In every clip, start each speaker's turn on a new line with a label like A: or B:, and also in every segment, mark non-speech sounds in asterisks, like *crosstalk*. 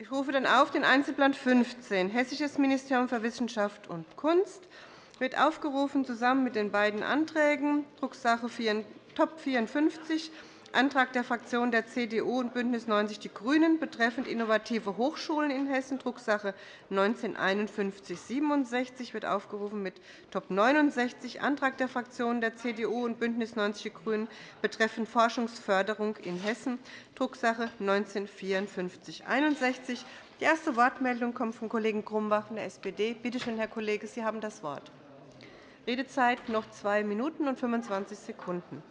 A: Ich rufe dann auf den Einzelplan 15, Hessisches Ministerium für Wissenschaft und Kunst. Wird aufgerufen zusammen mit den beiden Anträgen, Drucksache Top 54, Antrag der Fraktionen der CDU und BÜNDNIS 90 die GRÜNEN betreffend innovative Hochschulen in Hessen, Drucksache 19-5167 wird aufgerufen mit Top 69, Antrag der Fraktionen der CDU und BÜNDNIS 90 die GRÜNEN betreffend Forschungsförderung in Hessen, Drucksache 19-5461. Die erste Wortmeldung kommt vom Kollegen Grumbach von der SPD. Bitte schön, Herr Kollege, Sie haben das Wort. Redezeit noch zwei Minuten und 25 Sekunden.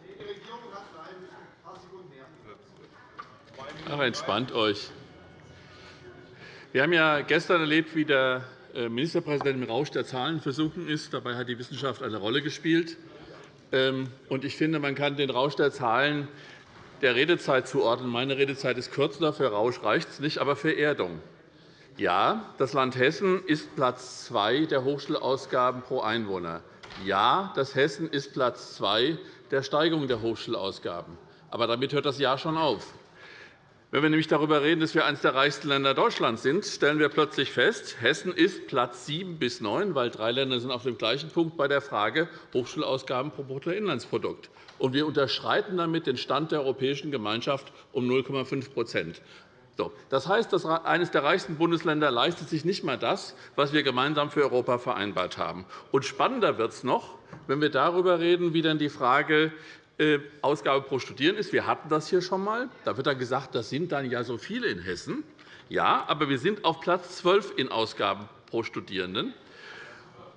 B: Ach, entspannt euch. Wir haben ja gestern erlebt, wie der äh, Ministerpräsident im Rausch der Zahlen versunken ist. Dabei hat die Wissenschaft eine Rolle gespielt. Ähm, ich finde, man kann den Rausch der Zahlen der Redezeit zuordnen. Meine Redezeit ist kürzer. Für Rausch reicht es nicht, aber für Erdung. Ja, das Land Hessen ist Platz zwei der Hochschulausgaben pro Einwohner. Ja, das Hessen ist Platz zwei der Steigerung der Hochschulausgaben. Aber damit hört das Jahr schon auf. Wenn wir nämlich darüber reden, dass wir eines der reichsten Länder Deutschlands sind, stellen wir plötzlich fest, Hessen ist Platz 7 bis 9, weil drei Länder sind auf dem gleichen Punkt bei der Frage Hochschulausgaben pro Bruttoinlandsprodukt. Und wir unterschreiten damit den Stand der Europäischen Gemeinschaft um 0,5% Das heißt, dass eines der reichsten Bundesländer leistet sich nicht einmal das, was wir gemeinsam für Europa vereinbart haben. Und spannender wird es noch, wenn wir darüber reden, wie dann die Frage Ausgabe pro Studierenden ist. Wir hatten das hier schon einmal. Da wird dann gesagt, das sind dann ja so viele in Hessen. Ja, aber wir sind auf Platz 12 in Ausgaben pro Studierenden.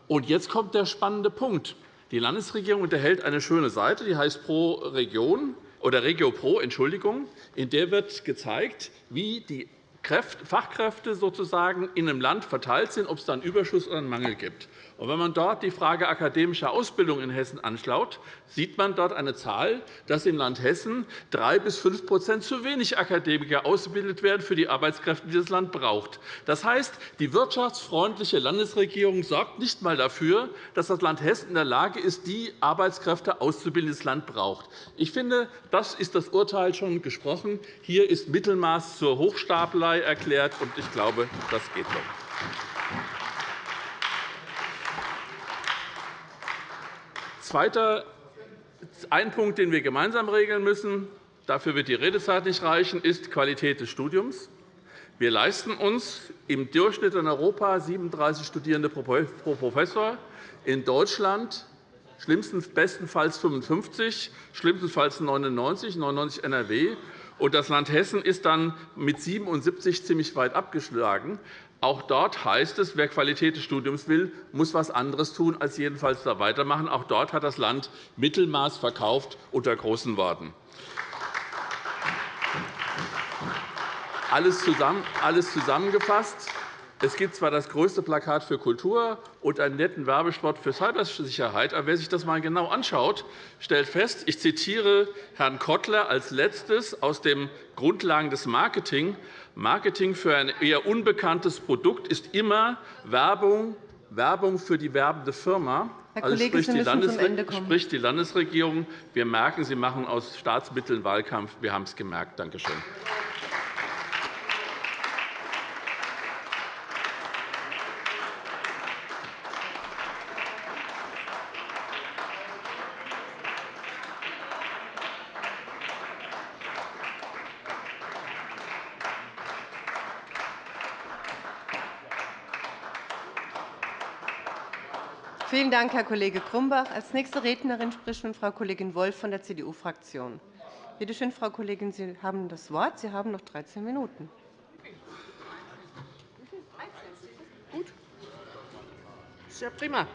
B: Und jetzt kommt der spannende Punkt. Die Landesregierung unterhält eine schöne Seite, die heißt Pro Region oder Regio Pro, Entschuldigung. In der wird gezeigt, wie die Fachkräfte sozusagen in einem Land verteilt sind, ob es da einen Überschuss oder einen Mangel gibt. Wenn man dort die Frage akademischer Ausbildung in Hessen anschaut, sieht man dort eine Zahl, dass im Land Hessen drei bis fünf zu wenig Akademiker ausgebildet werden für die Arbeitskräfte, die das Land braucht. Das heißt, die wirtschaftsfreundliche Landesregierung sorgt nicht einmal dafür, dass das Land Hessen in der Lage ist, die Arbeitskräfte auszubilden, die das Land braucht. Ich finde, das ist das Urteil schon gesprochen. Hier ist Mittelmaß zur Hochstapelei erklärt, und ich glaube, das geht doch. Zweiter ein Punkt, den wir gemeinsam regeln müssen, dafür wird die Redezeit nicht reichen, ist Qualität des Studiums. Wir leisten uns im Durchschnitt in Europa 37 Studierende pro Professor, in Deutschland schlimmsten bestenfalls 55, schlimmstenfalls 99, 99 NRW. Und das Land Hessen ist dann mit 77 ziemlich weit abgeschlagen. Auch dort heißt es, wer Qualität des Studiums will, muss etwas anderes tun, als jedenfalls da weitermachen. Auch dort hat das Land Mittelmaß verkauft unter großen Worten. Alles zusammengefasst. Es gibt zwar das größte Plakat für Kultur und einen netten Werbespot für Cybersicherheit, aber wer sich das einmal genau anschaut, stellt fest, ich zitiere Herrn Kottler als Letztes aus den Grundlagen des Marketing, Marketing für ein eher unbekanntes Produkt ist immer Werbung, Werbung für die werbende Firma.
A: Herr also Kollege, spricht,
B: die spricht die Landesregierung. Wir merken, Sie machen aus Staatsmitteln Wahlkampf. Wir haben es gemerkt. Danke schön.
A: Vielen Dank, Herr Kollege Grumbach. Als nächste Rednerin spricht nun Frau Kollegin Wolff von der CDU-Fraktion. Bitte schön, Frau Kollegin, Sie haben das Wort. Sie haben noch 13 Minuten.
C: Sehr prima.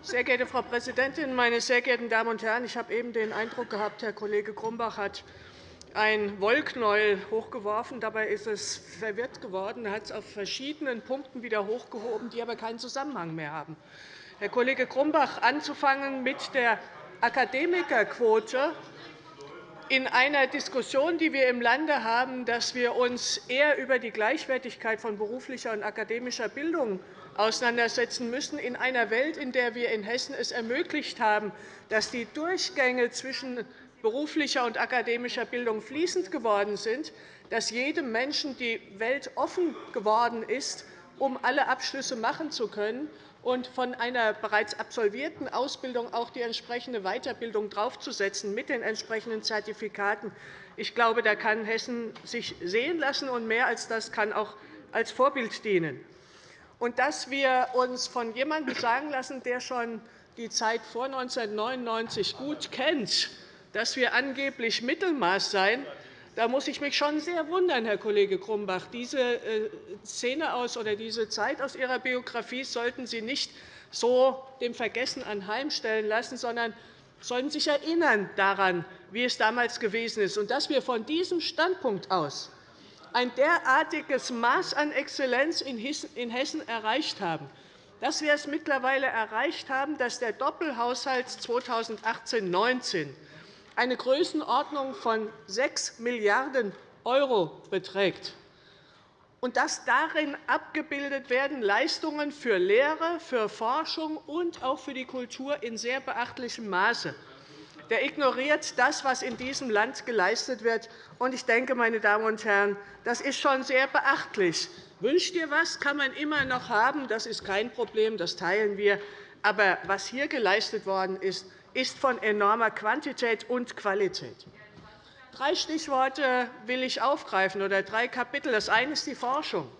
C: Sehr geehrte Frau Präsidentin, meine sehr geehrten Damen und Herren! Ich habe eben den Eindruck gehabt, Herr Kollege Grumbach hat ein Wollknäuel hochgeworfen. Dabei ist es verwirrt geworden. Er hat es auf verschiedenen Punkten wieder hochgehoben, die aber keinen Zusammenhang mehr haben. Herr Kollege Grumbach, anzufangen mit der Akademikerquote. In einer Diskussion, die wir im Lande haben, dass wir uns eher über die Gleichwertigkeit von beruflicher und akademischer Bildung auseinandersetzen müssen, in einer Welt, in der wir in Hessen es ermöglicht haben, dass die Durchgänge zwischen beruflicher und akademischer Bildung fließend geworden sind, dass jedem Menschen die Welt offen geworden ist, um alle Abschlüsse machen zu können und von einer bereits absolvierten Ausbildung auch die entsprechende Weiterbildung draufzusetzen mit den entsprechenden Zertifikaten. Ich glaube, da kann Hessen sich sehen lassen, und mehr als das kann auch als Vorbild dienen. Und dass wir uns von jemandem sagen lassen, der schon die Zeit vor 1999 gut kennt, dass wir angeblich Mittelmaß seien, da muss ich mich schon sehr wundern, Herr Kollege Grumbach. Diese äh, Szene aus oder diese Zeit aus Ihrer Biografie sollten Sie nicht so dem Vergessen anheimstellen lassen, sondern sollten sich erinnern daran, wie es damals gewesen ist, und dass wir von diesem Standpunkt aus ein derartiges Maß an Exzellenz in Hessen erreicht haben, dass wir es mittlerweile erreicht haben, dass der Doppelhaushalt 2018-19 eine Größenordnung von 6 Milliarden € beträgt und dass darin abgebildet werden Leistungen für Lehre, für Forschung und auch für die Kultur in sehr beachtlichem Maße. Der ignoriert das, was in diesem Land geleistet wird. Ich denke, meine Damen und Herren, das ist schon sehr beachtlich. Wünscht ihr was, kann man immer noch haben. Das ist kein Problem, das teilen wir. Aber was hier geleistet worden ist, ist von enormer Quantität und Qualität. Drei Stichworte will ich aufgreifen, oder drei Kapitel. Das eine ist die Forschung.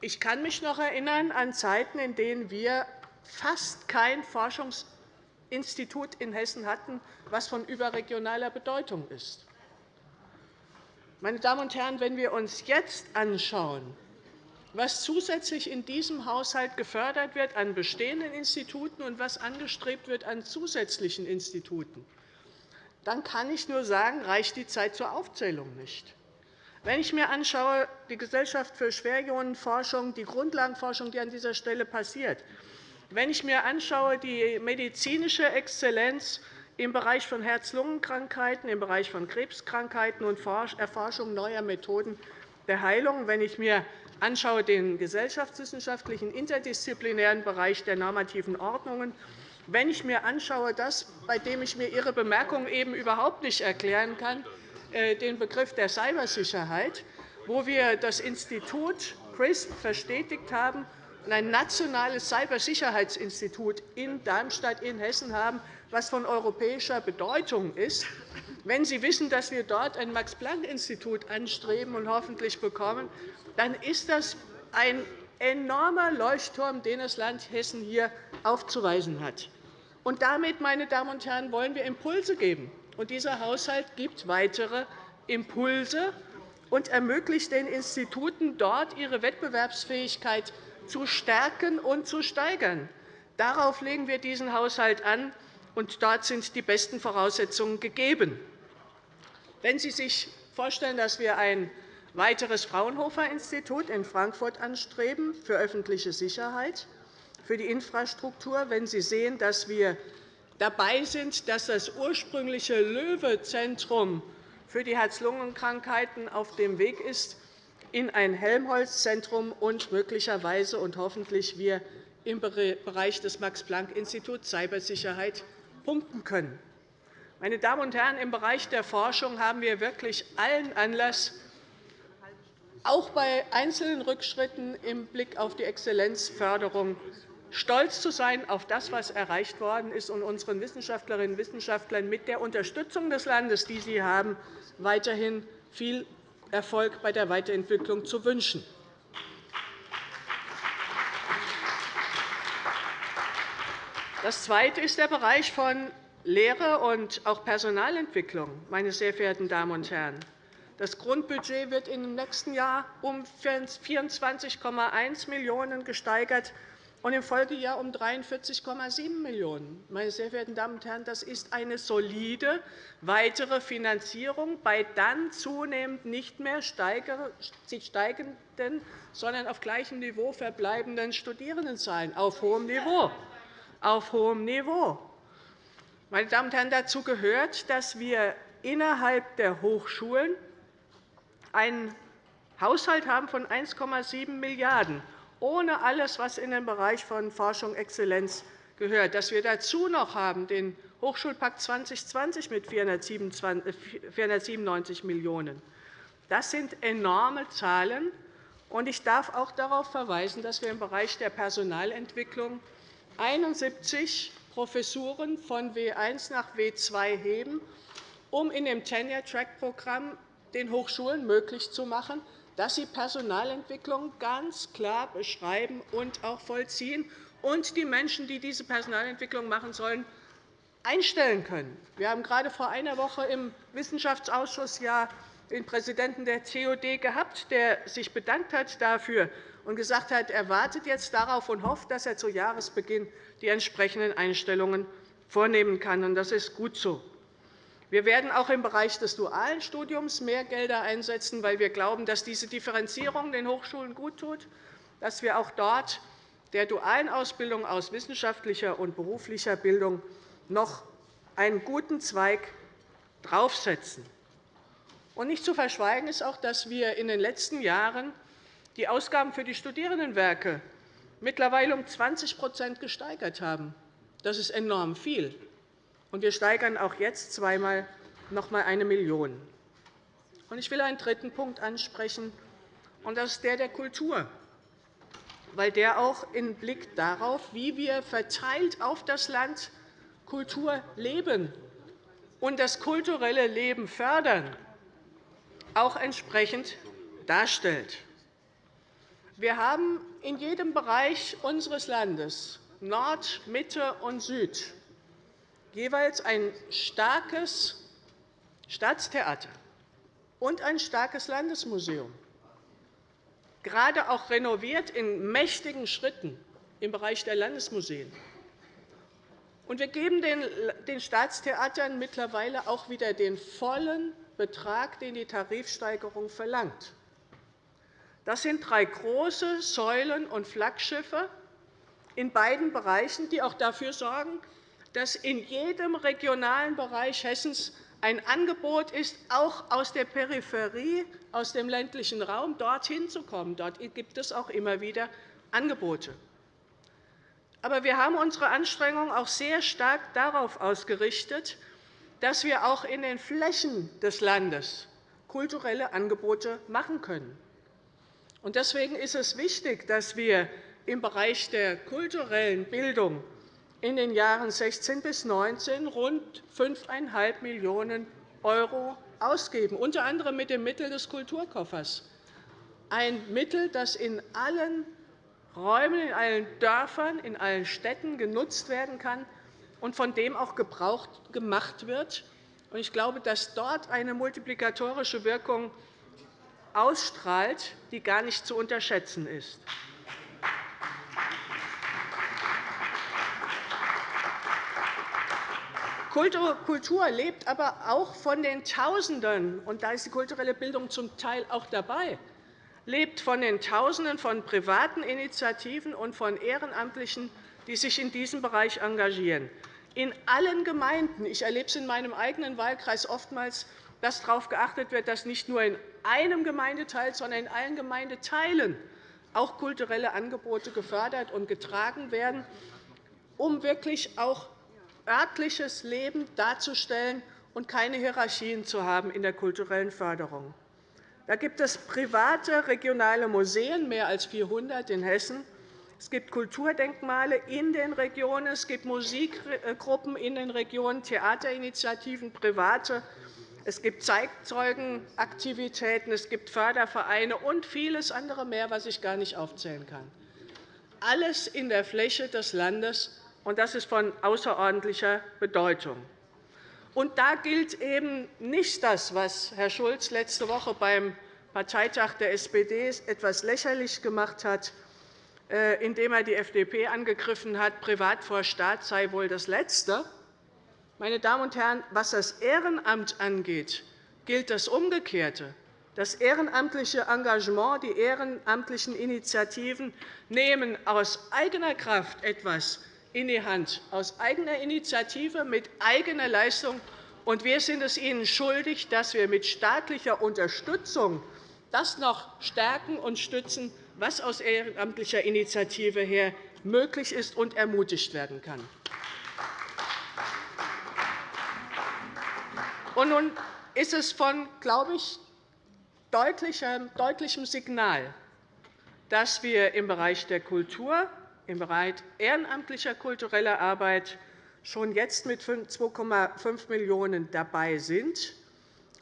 C: Ich kann mich noch erinnern an Zeiten, in denen wir fast kein Forschungsinstitut in Hessen hatten, das von überregionaler Bedeutung ist. Meine Damen und Herren, wenn wir uns jetzt anschauen, was zusätzlich in diesem Haushalt gefördert wird an bestehenden Instituten und was angestrebt wird an zusätzlichen Instituten, dann kann ich nur sagen, reicht die Zeit zur Aufzählung nicht. Wenn ich mir anschaue, die Gesellschaft für Schwerionenforschung, die Grundlagenforschung, die an dieser Stelle passiert, wenn ich mir anschaue, die medizinische Exzellenz im Bereich von Herz-Lungen-Krankheiten, im Bereich von Krebskrankheiten und Erforschung neuer Methoden der Heilung, wenn ich mir anschaue, den gesellschaftswissenschaftlichen interdisziplinären Bereich der normativen Ordnungen, wenn ich mir anschaue, das, bei dem ich mir Ihre Bemerkung eben überhaupt nicht erklären kann, äh, den Begriff der Cybersicherheit, wo wir das Institut CRISP verstetigt haben und ein nationales Cybersicherheitsinstitut in Darmstadt in Hessen haben, was von europäischer Bedeutung ist. Wenn Sie wissen, dass wir dort ein Max-Planck-Institut anstreben und hoffentlich bekommen, dann ist das ein enormer Leuchtturm, den das Land Hessen hier aufzuweisen hat. Und damit, meine Damen und Herren, wollen wir Impulse geben. Und dieser Haushalt gibt weitere Impulse und ermöglicht den Instituten, dort ihre Wettbewerbsfähigkeit zu stärken und zu steigern. Darauf legen wir diesen Haushalt an, und dort sind die besten Voraussetzungen gegeben. Wenn Sie sich vorstellen, dass wir ein weiteres Fraunhofer-Institut in Frankfurt anstreben für öffentliche Sicherheit, für die Infrastruktur, wenn Sie sehen, dass wir dabei sind, dass das ursprüngliche Löwe-Zentrum für die Herz-Lungen-Krankheiten auf dem Weg ist in ein Helmholtz-Zentrum und möglicherweise und hoffentlich wir im Bereich des Max-Planck-Instituts Cybersicherheit punkten können. Meine Damen und Herren, im Bereich der Forschung haben wir wirklich allen Anlass, auch bei einzelnen Rückschritten im Blick auf die Exzellenzförderung stolz zu sein auf das, was erreicht worden ist, und unseren Wissenschaftlerinnen und Wissenschaftlern mit der Unterstützung des Landes, die sie haben, weiterhin viel Erfolg bei der Weiterentwicklung zu wünschen. Das Zweite ist der Bereich von Lehre und auch Personalentwicklung. Meine sehr verehrten Damen und Herren. Das Grundbudget wird im nächsten Jahr um 24,1 Millionen € gesteigert und im Folgejahr um 43,7 Millionen €. Meine sehr verehrten Damen und Herren, das ist eine solide weitere Finanzierung bei dann zunehmend nicht mehr steigenden, sondern auf gleichem Niveau verbleibenden Studierendenzahlen auf hohem Niveau. Auf hohem Niveau. Meine Damen und Herren, dazu gehört, dass wir innerhalb der Hochschulen einen Haushalt haben von 1,7 Milliarden €, ohne alles, was in den Bereich von Forschung und Exzellenz gehört. Dass wir dazu noch haben den Hochschulpakt 2020 mit 497 Millionen €. Das sind enorme Zahlen. Ich darf auch darauf verweisen, dass wir im Bereich der Personalentwicklung 71 Professuren von W1 nach W2 heben, um in dem Tenure-Track-Programm den Hochschulen möglich zu machen, dass sie Personalentwicklung ganz klar beschreiben und auch vollziehen und die Menschen, die diese Personalentwicklung machen sollen, einstellen können. Wir haben gerade vor einer Woche im Wissenschaftsausschuss ja den Präsidenten der COD gehabt, der sich bedankt hat dafür und gesagt hat, er wartet jetzt darauf und hofft, dass er zu Jahresbeginn die entsprechenden Einstellungen vornehmen kann. Das ist gut so. Wir werden auch im Bereich des dualen Studiums mehr Gelder einsetzen, weil wir glauben, dass diese Differenzierung den Hochschulen guttut, dass wir auch dort der dualen Ausbildung aus wissenschaftlicher und beruflicher Bildung noch einen guten Zweig draufsetzen. nicht zu verschweigen ist auch, dass wir in den letzten Jahren die Ausgaben für die Studierendenwerke mittlerweile um 20% gesteigert haben. Das ist enorm viel. Und wir steigern auch jetzt zweimal noch einmal eine Million. Ich will einen dritten Punkt ansprechen, und das ist der der Kultur, weil der auch im Blick darauf, wie wir verteilt auf das Land Kultur leben und das kulturelle Leben fördern, auch entsprechend darstellt. Wir haben in jedem Bereich unseres Landes, Nord, Mitte und Süd, jeweils ein starkes Staatstheater und ein starkes Landesmuseum, gerade auch renoviert in mächtigen Schritten im Bereich der Landesmuseen. wir geben den Staatstheatern mittlerweile auch wieder den vollen Betrag, den die Tarifsteigerung verlangt. Das sind drei große Säulen und Flaggschiffe in beiden Bereichen, die auch dafür sorgen, dass in jedem regionalen Bereich Hessens ein Angebot ist, auch aus der Peripherie, aus dem ländlichen Raum dorthin zu kommen. Dort gibt es auch immer wieder Angebote. Aber wir haben unsere Anstrengungen auch sehr stark darauf ausgerichtet, dass wir auch in den Flächen des Landes kulturelle Angebote machen können. Deswegen ist es wichtig, dass wir im Bereich der kulturellen Bildung in den Jahren 16 bis 19 rund 5,5 Millionen € ausgeben, unter anderem mit dem Mittel des Kulturkoffers, ein Mittel, das in allen Räumen, in allen Dörfern, in allen Städten genutzt werden kann und von dem auch Gebrauch gemacht wird. Ich glaube, dass dort eine multiplikatorische Wirkung ausstrahlt, die gar nicht zu unterschätzen ist. Kultur lebt aber auch von den Tausenden, und da ist die kulturelle Bildung zum Teil auch dabei, lebt von den Tausenden von privaten Initiativen und von Ehrenamtlichen, die sich in diesem Bereich engagieren. In allen Gemeinden, ich erlebe es in meinem eigenen Wahlkreis oftmals, dass darauf geachtet wird, dass nicht nur in einem Gemeindeteil, sondern in allen Gemeindeteilen auch kulturelle Angebote gefördert und getragen werden, um wirklich auch örtliches Leben darzustellen und keine Hierarchien zu haben in der kulturellen Förderung. Da gibt es private regionale Museen, mehr als 400 in Hessen. Es gibt Kulturdenkmale in den Regionen, es gibt Musikgruppen in den Regionen, Theaterinitiativen, private. Es gibt Zeitzeugenaktivitäten, es gibt Fördervereine und vieles andere mehr, was ich gar nicht aufzählen kann. Alles in der Fläche des Landes und das ist von außerordentlicher Bedeutung. Und da gilt eben nicht das, was Herr Schulz letzte Woche beim Parteitag der SPD etwas lächerlich gemacht hat, äh, indem er die FDP angegriffen hat, Privat vor Staat sei wohl das Letzte. Meine Damen und Herren, was das Ehrenamt angeht, gilt das Umgekehrte. Das ehrenamtliche Engagement, die ehrenamtlichen Initiativen nehmen aus eigener Kraft etwas in die Hand, aus eigener Initiative, mit eigener Leistung. Und wir sind es ihnen schuldig, dass wir mit staatlicher Unterstützung das noch stärken und stützen, was aus ehrenamtlicher Initiative her möglich ist und ermutigt werden kann. Und nun ist es von, glaube ich, deutlichem Signal, dass wir im Bereich der Kultur, im Bereich ehrenamtlicher kultureller Arbeit schon jetzt mit 2,5 Millionen € dabei sind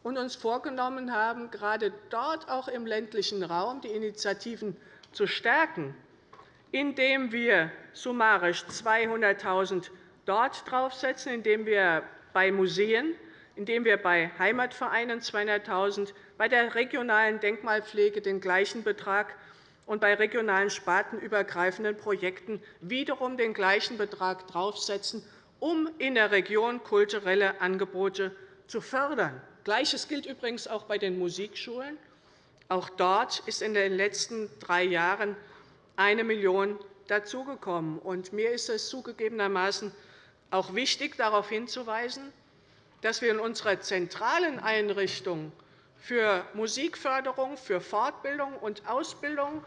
C: und uns vorgenommen haben, gerade dort auch im ländlichen Raum die Initiativen zu stärken, indem wir summarisch 200.000 € dort draufsetzen, indem wir bei Museen, indem wir bei Heimatvereinen 200.000 €, bei der regionalen Denkmalpflege den gleichen Betrag und bei regionalen spartenübergreifenden Projekten wiederum den gleichen Betrag draufsetzen, um in der Region kulturelle Angebote zu fördern. Gleiches gilt übrigens auch bei den Musikschulen. Auch dort ist in den letzten drei Jahren eine Million € dazugekommen. Mir ist es zugegebenermaßen auch wichtig, darauf hinzuweisen, dass wir in unserer zentralen Einrichtung für Musikförderung, für Fortbildung und Ausbildung,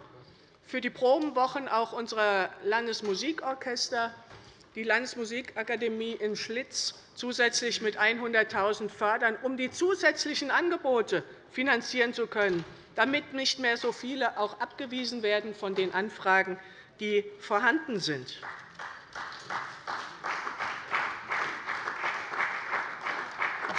C: für die Probenwochen auch unserer Landesmusikorchester die Landesmusikakademie in Schlitz zusätzlich mit 100.000 € fördern, um die zusätzlichen Angebote finanzieren zu können, damit nicht mehr so viele auch abgewiesen werden von den Anfragen, die vorhanden sind.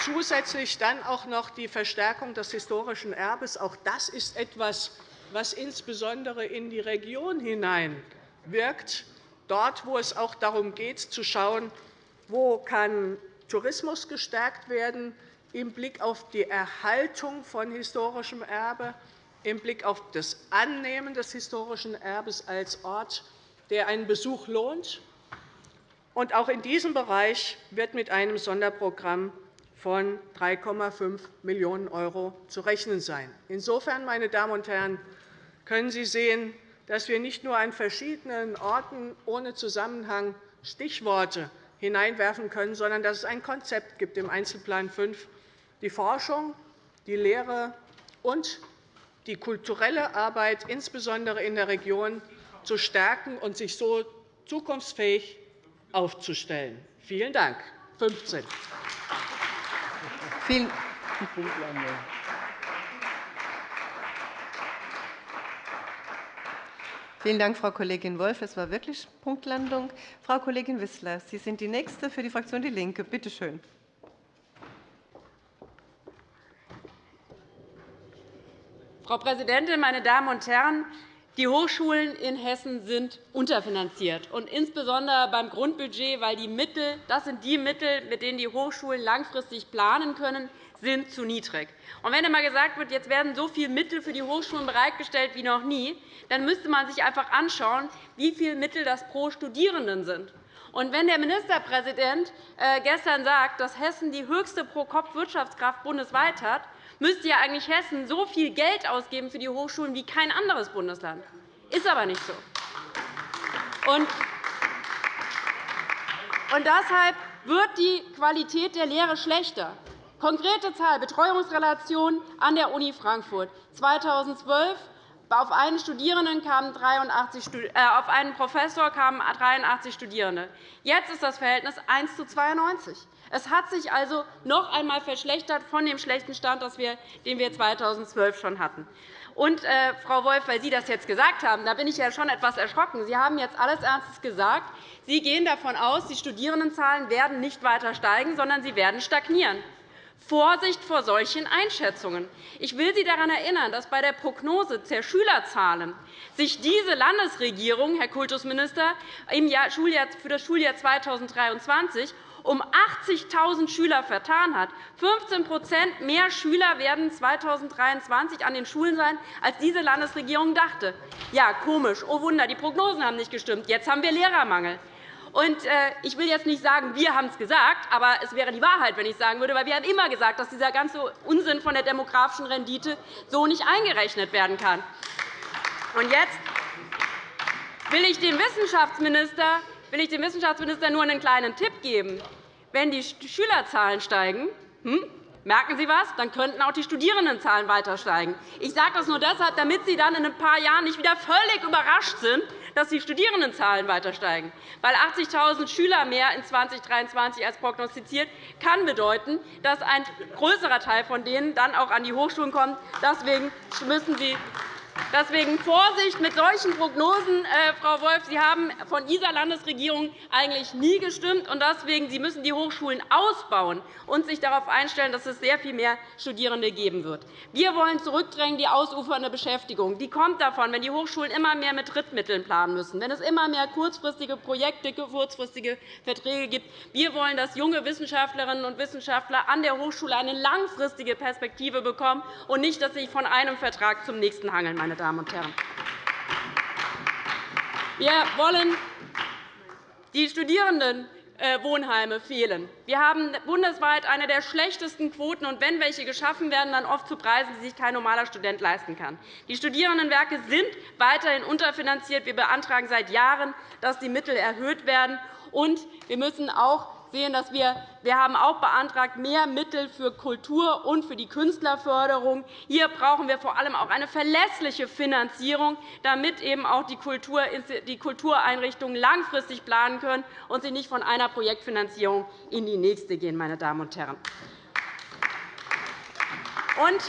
C: Zusätzlich dann auch noch die Verstärkung des historischen Erbes. Auch das ist etwas, was insbesondere in die Region hinein wirkt, dort, wo es auch darum geht, zu schauen, wo kann Tourismus gestärkt werden im Blick auf die Erhaltung von historischem Erbe, im Blick auf das Annehmen des historischen Erbes als Ort, der einen Besuch lohnt. auch in diesem Bereich wird mit einem Sonderprogramm von 3,5 Millionen € zu rechnen sein. Insofern, meine Damen und Herren, können Sie sehen, dass wir nicht nur an verschiedenen Orten ohne Zusammenhang Stichworte hineinwerfen können, sondern dass es ein Konzept gibt im Einzelplan 5, die Forschung, die Lehre und die kulturelle Arbeit, insbesondere in der Region, zu stärken und sich so zukunftsfähig aufzustellen. Vielen Dank. 15.
A: Vielen Vielen Dank, Frau Kollegin Wolff. Es war wirklich Punktlandung. Frau Kollegin Wissler, Sie sind die Nächste für die Fraktion DIE LINKE. Bitte schön.
D: Frau Präsidentin, meine Damen und Herren! Die Hochschulen in Hessen sind unterfinanziert, und insbesondere beim Grundbudget, weil die Mittel, das sind die Mittel, mit denen die Hochschulen langfristig planen können, sind zu niedrig. Und wenn einmal gesagt wird, jetzt werden so viele Mittel für die Hochschulen bereitgestellt wie noch nie, dann müsste man sich einfach anschauen, wie viele Mittel das pro Studierenden sind. Und wenn der Ministerpräsident äh, gestern sagt, dass Hessen die höchste Pro-Kopf-Wirtschaftskraft bundesweit hat, müsste ja eigentlich Hessen so viel Geld ausgeben für die Hochschulen wie kein anderes Bundesland. Ist aber nicht so. Und deshalb wird die Qualität der Lehre schlechter. Konkrete Zahl Betreuungsrelation an der Uni Frankfurt 2012 auf einen, Studierenden kamen 83, äh, auf einen Professor kamen 83 Studierende. Jetzt ist das Verhältnis 1 zu 92. Es hat sich also noch einmal verschlechtert von dem schlechten Stand, den wir 2012 schon hatten. Und, äh, Frau Wolff, weil Sie das jetzt gesagt haben, da bin ich ja schon etwas erschrocken. Sie haben jetzt alles Ernstes gesagt. Sie gehen davon aus, die Studierendenzahlen werden nicht weiter steigen, sondern sie werden stagnieren. Vorsicht vor solchen Einschätzungen. Ich will Sie daran erinnern, dass bei der Prognose der Schülerzahlen sich diese Landesregierung, Herr Kultusminister, für das Schuljahr 2023 um 80.000 Schüler vertan hat. 15% mehr Schüler werden 2023 an den Schulen sein, als diese Landesregierung dachte. Ja, komisch. Oh Wunder, die Prognosen haben nicht gestimmt. Jetzt haben wir Lehrermangel. Und, äh, ich will jetzt nicht sagen, wir haben es gesagt, aber es wäre die Wahrheit, wenn ich sagen würde, weil wir haben immer gesagt, dass dieser ganze Unsinn von der demografischen Rendite so nicht eingerechnet werden kann. Und jetzt will ich dem Wissenschaftsminister will ich dem Wissenschaftsminister nur einen kleinen Tipp geben. Wenn die Schülerzahlen steigen, hm, merken Sie was, dann könnten auch die Studierendenzahlen weiter steigen. Ich sage das nur deshalb, damit Sie dann in ein paar Jahren nicht wieder völlig überrascht sind, dass die Studierendenzahlen weiter steigen. Weil 80.000 Schüler mehr in 2023 als prognostiziert kann bedeuten, dass ein größerer Teil von denen dann auch an die Hochschulen kommt. Deswegen müssen Sie Deswegen Vorsicht mit solchen Prognosen, äh, Frau Wolff. Sie haben von dieser Landesregierung eigentlich nie gestimmt. und Deswegen Sie müssen die Hochschulen ausbauen und sich darauf einstellen, dass es sehr viel mehr Studierende geben wird. Wir wollen zurückdrängen die ausufernde Beschäftigung. Die kommt davon, wenn die Hochschulen immer mehr mit Drittmitteln planen müssen, wenn es immer mehr kurzfristige Projekte, kurzfristige Verträge gibt. Wir wollen, dass junge Wissenschaftlerinnen und Wissenschaftler an der Hochschule eine langfristige Perspektive bekommen und nicht, dass sie sich von einem Vertrag zum nächsten hangeln meine Damen und Herren. Wir wollen die Studierendenwohnheime fehlen. Wir haben bundesweit eine der schlechtesten Quoten, und wenn welche geschaffen werden, dann oft zu Preisen, die sich kein normaler Student leisten kann. Die Studierendenwerke sind weiterhin unterfinanziert. Wir beantragen seit Jahren, dass die Mittel erhöht werden. Und wir müssen auch sehen, dass wir, wir haben auch beantragt, mehr Mittel für Kultur und für die Künstlerförderung. Hier brauchen wir vor allem auch eine verlässliche Finanzierung, damit eben auch die Kultureinrichtungen langfristig planen können und sie nicht von einer Projektfinanzierung in die nächste gehen. Meine Damen und Herren. Und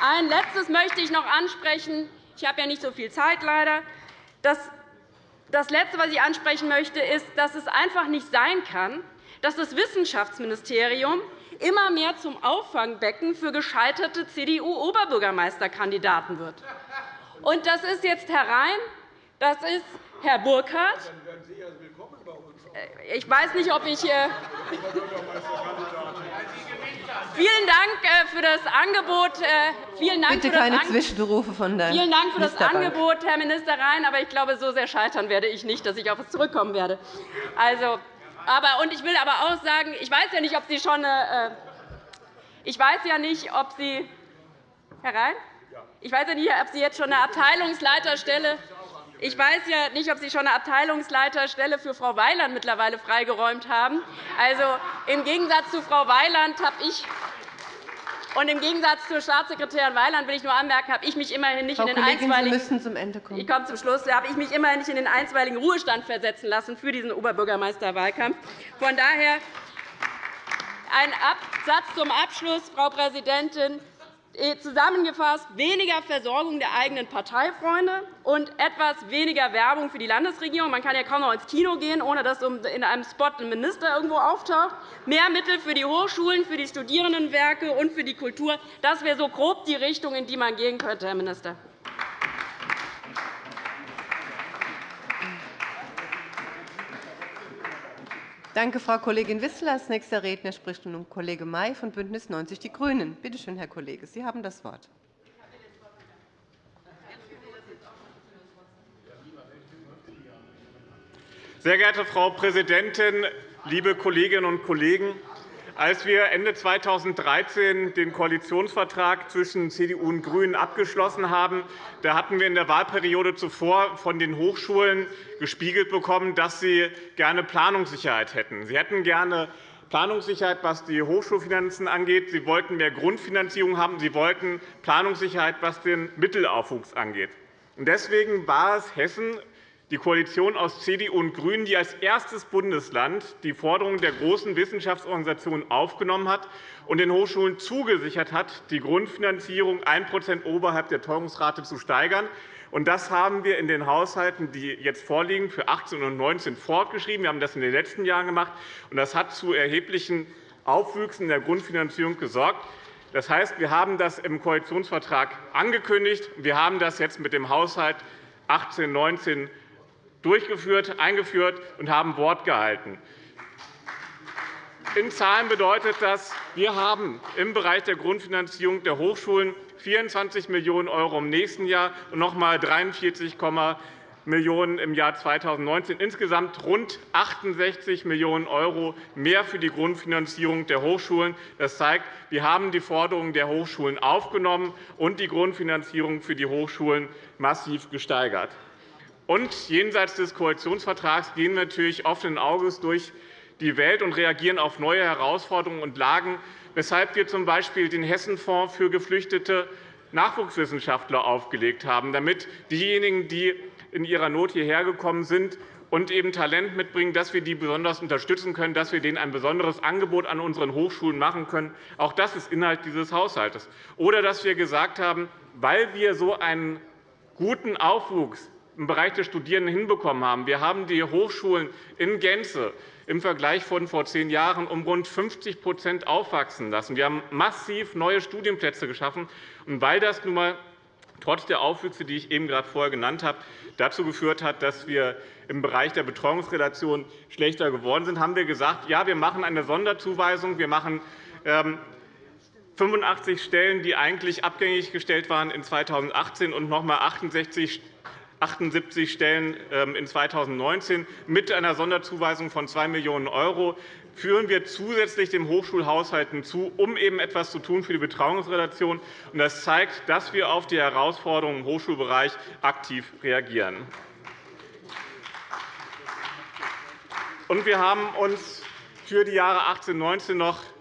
D: ein Letztes möchte ich noch ansprechen. Ich habe ja nicht so viel Zeit, leider. Das Letzte, was ich ansprechen möchte, ist, dass es einfach nicht sein kann, dass das Wissenschaftsministerium immer mehr zum Auffangbecken für gescheiterte CDU-Oberbürgermeisterkandidaten wird. Und das ist jetzt Herr Rhein, das ist Herr Burkhardt. Ich weiß nicht, ob ich hier Vielen Dank äh, für das Angebot. Äh, vielen Dank
A: Bitte keine Zwischenrufe von der
D: Vielen Dank für das Angebot, Herr Minister Rhein. Aber ich glaube, so sehr scheitern werde ich nicht, dass ich auf es zurückkommen werde. Also, aber, und ich will aber auch sagen, ich weiß ja nicht, ob Sie schon eine, äh, ich weiß ja nicht, ob Sie Herr Rhein? Ich weiß ja nicht, ob Sie jetzt schon eine Abteilungsleiterstelle ich weiß ja nicht, ob Sie schon eine Abteilungsleiterstelle für Frau Weiland mittlerweile freigeräumt haben. Also, Im Gegensatz zu Frau Weiland habe ich und im Gegensatz zur Staatssekretärin Weiland will ich nur anmerken, habe ich mich immerhin nicht
A: Frau
D: in den
A: Kollegin,
D: einstweiligen
A: Sie müssen zum Ende kommen.
D: Ich komme zum Schluss. habe ich mich immerhin nicht in den einstweiligen Ruhestand versetzen lassen für diesen Oberbürgermeisterwahlkampf. Von daher ein Satz zum Abschluss, Frau Präsidentin. Äh, zusammengefasst weniger Versorgung der eigenen Parteifreunde und etwas weniger Werbung für die Landesregierung. Man kann ja kaum noch ins Kino gehen, ohne dass in einem Spot ein Minister irgendwo auftaucht. Mehr Mittel für die Hochschulen, für die Studierendenwerke und für die Kultur. Das wäre so grob die Richtung, in die man gehen könnte, Herr Minister.
A: Danke, Frau Kollegin Wissler. Als nächster Redner spricht nun Kollege May von BÜNDNIS 90 die GRÜNEN. Bitte schön, Herr Kollege, Sie haben das Wort.
E: Sehr geehrte Frau Präsidentin, liebe Kolleginnen und Kollegen! Als wir Ende 2013 den Koalitionsvertrag zwischen CDU und GRÜNEN abgeschlossen haben, da hatten wir in der Wahlperiode zuvor von den Hochschulen gespiegelt bekommen, dass sie gerne Planungssicherheit hätten. Sie hätten gerne Planungssicherheit, was die Hochschulfinanzen angeht. Sie wollten mehr Grundfinanzierung haben. Sie wollten Planungssicherheit, was den Mittelaufwuchs angeht. Deswegen war es Hessen die Koalition aus CDU und GRÜNEN, die als erstes Bundesland die Forderungen der großen Wissenschaftsorganisationen aufgenommen hat und den Hochschulen zugesichert hat, die Grundfinanzierung 1% oberhalb der Teuerungsrate zu steigern. Das haben wir in den Haushalten, die jetzt vorliegen, für 18 und 19 fortgeschrieben. Wir haben das in den letzten Jahren gemacht. Das hat zu erheblichen Aufwüchsen der Grundfinanzierung gesorgt. Das heißt, wir haben das im Koalitionsvertrag angekündigt. Wir haben das jetzt mit dem Haushalt 18-19 durchgeführt, eingeführt und haben Wort gehalten. In Zahlen bedeutet das, wir haben im Bereich der Grundfinanzierung der Hochschulen 24 Millionen € im nächsten Jahr und noch einmal 43, Millionen € im Jahr 2019, insgesamt rund 68 Millionen € mehr für die Grundfinanzierung der Hochschulen. Das zeigt, wir haben die Forderungen der Hochschulen aufgenommen und die Grundfinanzierung für die Hochschulen massiv gesteigert. Und jenseits des Koalitionsvertrags gehen wir natürlich offenen Auges durch die Welt und reagieren auf neue Herausforderungen und Lagen, weshalb wir z.B. den Hessenfonds für geflüchtete Nachwuchswissenschaftler aufgelegt haben, damit diejenigen, die in ihrer Not hierher gekommen sind und eben Talent mitbringen, dass wir die besonders unterstützen können, dass wir denen ein besonderes Angebot an unseren Hochschulen machen können. Auch das ist Inhalt dieses Haushalts. Oder dass wir gesagt haben, weil wir so einen guten Aufwuchs im Bereich der Studierenden hinbekommen haben. Wir haben die Hochschulen in Gänze im Vergleich von vor zehn Jahren um rund 50% aufwachsen lassen. Wir haben massiv neue Studienplätze geschaffen. Und weil das nun einmal trotz der Aufwüchse, die ich eben gerade vorher genannt habe, dazu geführt hat, dass wir im Bereich der Betreuungsrelation schlechter geworden sind, haben wir gesagt, ja, wir machen eine Sonderzuweisung. Wir machen 85 ähm, Stellen, die eigentlich abgängig gestellt waren in 2018 und noch einmal 68 78 Stellen ähm, in 2019 mit einer Sonderzuweisung von 2 Millionen € führen wir zusätzlich dem Hochschulhaushalt hinzu, um eben etwas zu tun für die Betreuungsrelation. Das zeigt, dass wir auf die Herausforderungen im Hochschulbereich aktiv reagieren. Wir haben uns für die Jahre 2018 und 2019 noch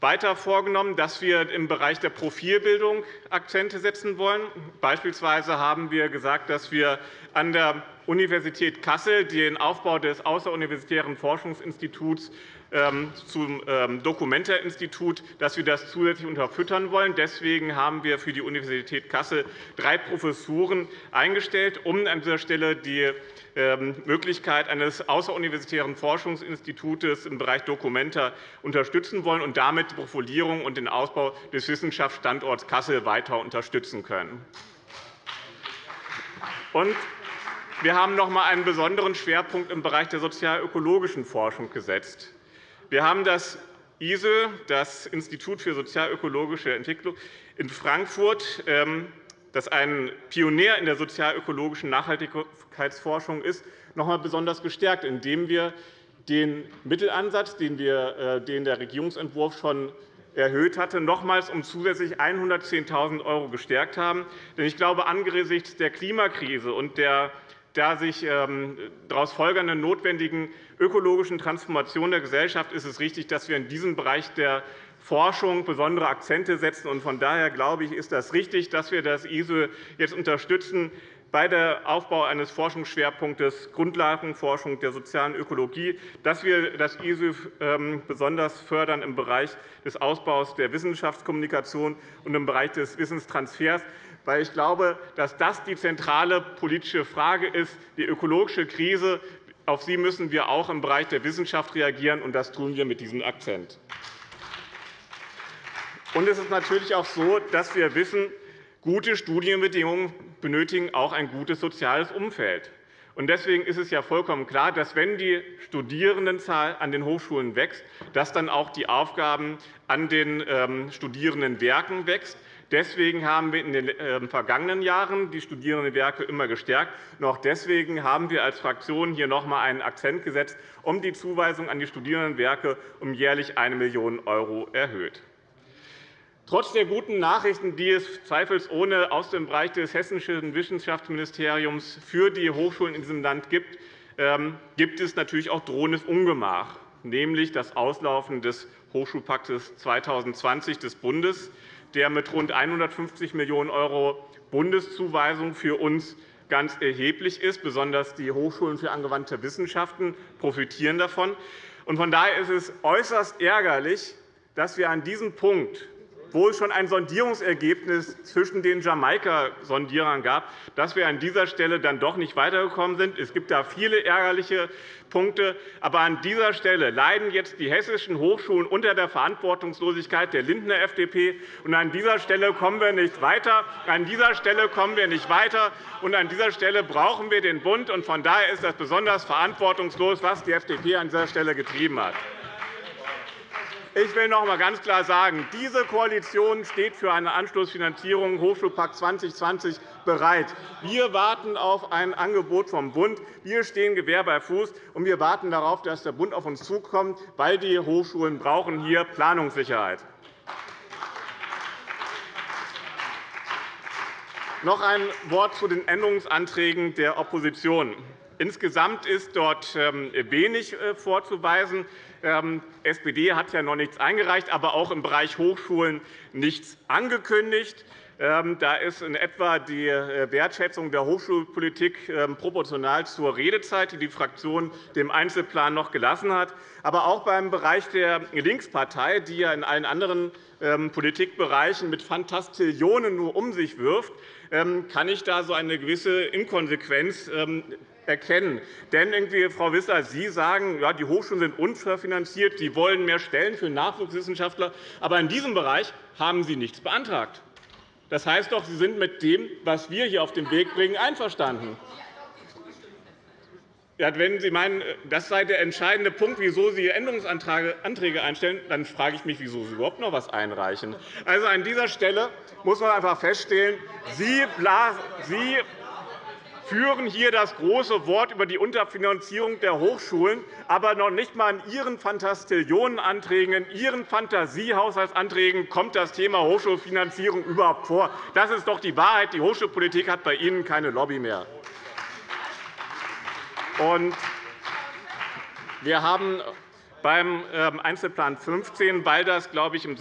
E: weiter vorgenommen, dass wir im Bereich der Profilbildung Akzente setzen wollen. Beispielsweise haben wir gesagt, dass wir an der Universität Kassel den Aufbau des außeruniversitären Forschungsinstituts zum ähm, Documenta-Institut, dass wir das zusätzlich unterfüttern wollen. Deswegen haben wir für die Universität Kassel drei Professuren eingestellt, um an dieser Stelle die ähm, Möglichkeit eines außeruniversitären Forschungsinstituts im Bereich Documenta unterstützen wollen und damit die Profilierung und den Ausbau des Wissenschaftsstandorts Kassel weiter unterstützen können. wir haben noch einmal einen besonderen Schwerpunkt im Bereich der sozialökologischen Forschung gesetzt. Wir haben das ISE, das Institut für sozialökologische Entwicklung in Frankfurt, ähm, das ein Pionier in der sozialökologischen Nachhaltigkeitsforschung ist, noch einmal besonders gestärkt, indem wir den Mittelansatz, den, wir, äh, den der Regierungsentwurf schon erhöht hatte, nochmals um zusätzlich 110.000 € gestärkt haben. Denn ich glaube, angesichts der Klimakrise und der der sich ähm, daraus folgernden notwendigen ökologischen Transformation der Gesellschaft ist es richtig, dass wir in diesem Bereich der Forschung besondere Akzente setzen. Von daher glaube ich, ist das richtig, dass wir das ISO jetzt unterstützen bei der Aufbau eines Forschungsschwerpunktes Grundlagenforschung der sozialen Ökologie, dass wir das ISO ähm, besonders fördern im Bereich des Ausbaus der Wissenschaftskommunikation und im Bereich des Wissenstransfers weil ich glaube, dass das die zentrale politische Frage ist, die ökologische Krise. Auf sie müssen wir auch im Bereich der Wissenschaft reagieren, und das tun wir mit diesem Akzent. Es ist natürlich auch so, dass wir wissen, gute Studienbedingungen benötigen auch ein gutes soziales Umfeld. Deswegen ist es ja vollkommen klar, dass, wenn die Studierendenzahl an den Hochschulen wächst, dass dann auch die Aufgaben an den ähm, Studierendenwerken wächst. Deswegen haben wir in den ähm, vergangenen Jahren die Studierendenwerke immer gestärkt. Und auch deswegen haben wir als Fraktion hier noch einmal einen Akzent gesetzt, um die Zuweisung an die Studierendenwerke um jährlich 1 Million € erhöht. Trotz der guten Nachrichten, die es zweifelsohne aus dem Bereich des hessischen Wissenschaftsministeriums für die Hochschulen in diesem Land gibt, ähm, gibt es natürlich auch drohendes Ungemach, nämlich das Auslaufen des Hochschulpaktes 2020 des Bundes der mit rund 150 Millionen € Bundeszuweisung für uns ganz erheblich ist. Besonders die Hochschulen für angewandte Wissenschaften profitieren davon. Von daher ist es äußerst ärgerlich, dass wir an diesem Punkt wo es schon ein Sondierungsergebnis zwischen den Jamaika-Sondierern gab, dass wir an dieser Stelle dann doch nicht weitergekommen sind. Es gibt da viele ärgerliche Punkte. Aber an dieser Stelle leiden jetzt die hessischen Hochschulen unter der Verantwortungslosigkeit der Lindner FDP. Und an dieser Stelle kommen wir nicht weiter. An dieser Stelle kommen wir nicht weiter. Und an dieser Stelle brauchen wir den Bund. Und von daher ist das besonders verantwortungslos, was die FDP an dieser Stelle getrieben hat. Ich will noch einmal ganz klar sagen, diese Koalition steht für eine Anschlussfinanzierung Hochschulpakt 2020 bereit. Wir warten auf ein Angebot vom Bund. Wir stehen Gewehr bei Fuß, und wir warten darauf, dass der Bund auf uns zukommt, weil die Hochschulen brauchen hier Planungssicherheit. Noch ein Wort zu den Änderungsanträgen der Opposition. Insgesamt ist dort ähm, wenig äh, vorzuweisen. Ähm, SPD hat ja noch nichts eingereicht, aber auch im Bereich Hochschulen nichts angekündigt. Ähm, da ist in etwa die äh, Wertschätzung der Hochschulpolitik ähm, proportional zur Redezeit, die die Fraktion dem Einzelplan noch gelassen hat. Aber auch beim Bereich der Linkspartei, die ja in allen anderen Politikbereichen mit Fantastillionen nur um sich wirft, kann ich da so eine gewisse Inkonsequenz erkennen. Denn, irgendwie, Frau Wissler, Sie sagen, ja, die Hochschulen sind unterfinanziert, Sie wollen mehr Stellen für Nachwuchswissenschaftler. Aber in diesem Bereich haben Sie nichts beantragt. Das heißt doch, Sie sind mit dem, was wir hier auf den Weg bringen, einverstanden. Wenn Sie meinen, das sei der entscheidende Punkt, wieso Sie Änderungsanträge einstellen, dann frage ich mich, wieso Sie überhaupt noch etwas einreichen. Also an dieser Stelle muss man einfach feststellen, Sie führen hier das große Wort über die Unterfinanzierung der Hochschulen, aber noch nicht einmal in Ihren Fantastillionenanträgen, in Ihren Fantasiehaushaltsanträgen kommt das Thema Hochschulfinanzierung überhaupt vor. Das ist doch die Wahrheit. Die Hochschulpolitik hat bei Ihnen keine Lobby mehr. Wir haben beim ähm, Einzelplan 15, weil das, glaube ich, im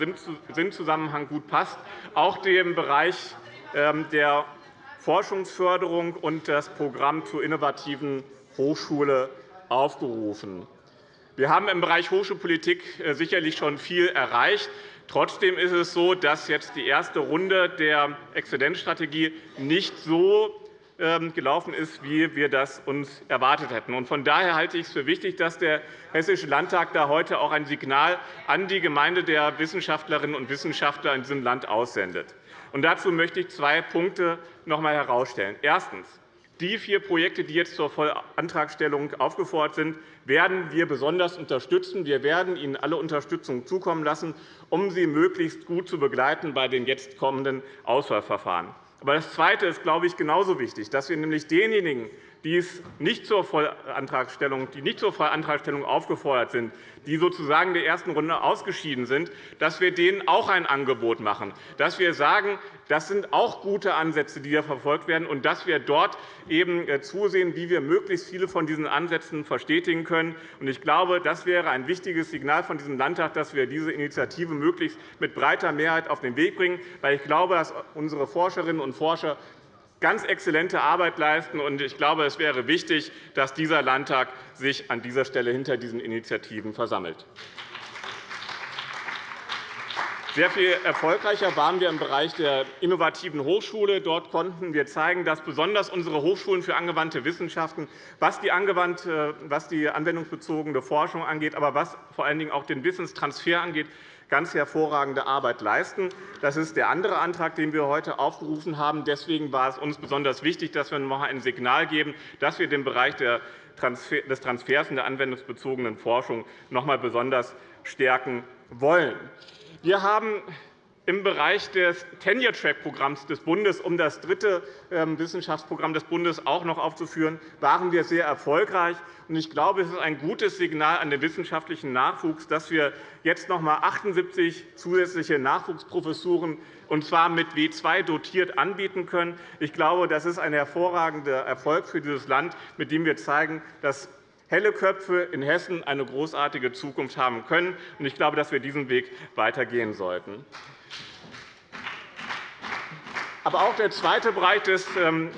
E: Sinnzusammenhang gut passt, auch den Bereich ähm, der Forschungsförderung und das Programm zur innovativen Hochschule aufgerufen. Wir haben im Bereich Hochschulpolitik äh, sicherlich schon viel erreicht. Trotzdem ist es so, dass jetzt die erste Runde der Exzellenzstrategie nicht so ähm, gelaufen ist, wie wir das uns erwartet hätten. Von daher halte ich es für wichtig, dass der Hessische Landtag da heute auch ein Signal an die Gemeinde der Wissenschaftlerinnen und Wissenschaftler in diesem Land aussendet. Und dazu möchte ich zwei Punkte noch einmal herausstellen. Erstens. Die vier Projekte, die jetzt zur Vollantragstellung aufgefordert sind, werden wir besonders unterstützen. Wir werden Ihnen alle Unterstützung zukommen lassen, um Sie möglichst gut zu begleiten bei den jetzt kommenden Auswahlverfahren. Aber das Zweite ist, glaube ich, genauso wichtig, dass wir nämlich denjenigen, die nicht zur Vollantragstellung, aufgefordert sind, die sozusagen der ersten Runde ausgeschieden sind, dass wir denen auch ein Angebot machen, dass wir sagen, das sind auch gute Ansätze, die hier verfolgt werden, und dass wir dort eben äh, zusehen, wie wir möglichst viele von diesen Ansätzen verstetigen können. Ich glaube, das wäre ein wichtiges Signal von diesem Landtag, dass wir diese Initiative möglichst mit breiter Mehrheit auf den Weg bringen, weil ich glaube, dass unsere Forscherinnen und Forscher ganz exzellente Arbeit leisten. Ich glaube, es wäre wichtig, dass dieser Landtag sich an dieser Stelle hinter diesen Initiativen versammelt. Sehr viel erfolgreicher waren wir im Bereich der innovativen Hochschule. Dort konnten wir zeigen, dass besonders unsere Hochschulen für angewandte Wissenschaften, was die, anwendungsbezogene Forschung angeht, aber was vor allen Dingen auch den Wissenstransfer angeht, ganz hervorragende Arbeit leisten. Das ist der andere Antrag, den wir heute aufgerufen haben. Deswegen war es uns besonders wichtig, dass wir noch ein Signal geben, dass wir den Bereich des Transfers in der anwendungsbezogenen Forschung noch einmal besonders stärken wollen. Wir haben im Bereich des Tenure-Track-Programms des Bundes, um das dritte ähm, Wissenschaftsprogramm des Bundes auch noch aufzuführen, waren wir sehr erfolgreich. Ich glaube, es ist ein gutes Signal an den wissenschaftlichen Nachwuchs, dass wir jetzt noch einmal 78 zusätzliche Nachwuchsprofessuren und zwar mit W2 dotiert anbieten können. Ich glaube, das ist ein hervorragender Erfolg für dieses Land, mit dem wir zeigen, dass helle Köpfe in Hessen eine großartige Zukunft haben können. Ich glaube, dass wir diesen Weg weitergehen sollten. Aber auch der zweite Bereich des ähm,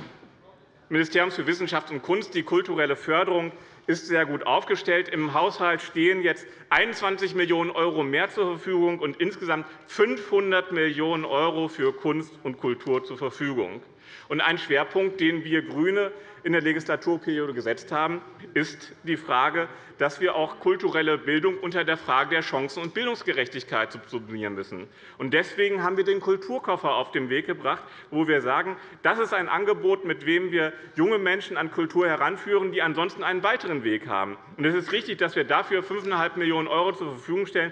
E: Ministeriums für Wissenschaft und Kunst, die kulturelle Förderung, ist sehr gut aufgestellt. Im Haushalt stehen jetzt 21 Millionen € mehr zur Verfügung und insgesamt 500 Millionen € für Kunst und Kultur zur Verfügung. Ein Schwerpunkt, den wir GRÜNE in der Legislaturperiode gesetzt haben, ist die Frage, dass wir auch kulturelle Bildung unter der Frage der Chancen- und Bildungsgerechtigkeit subsumieren müssen. Deswegen haben wir den Kulturkoffer auf den Weg gebracht, wo wir sagen, das ist ein Angebot, mit dem wir junge Menschen an Kultur heranführen, die ansonsten einen weiteren Weg haben. Es ist richtig, dass wir dafür 5,5 Millionen € zur Verfügung stellen.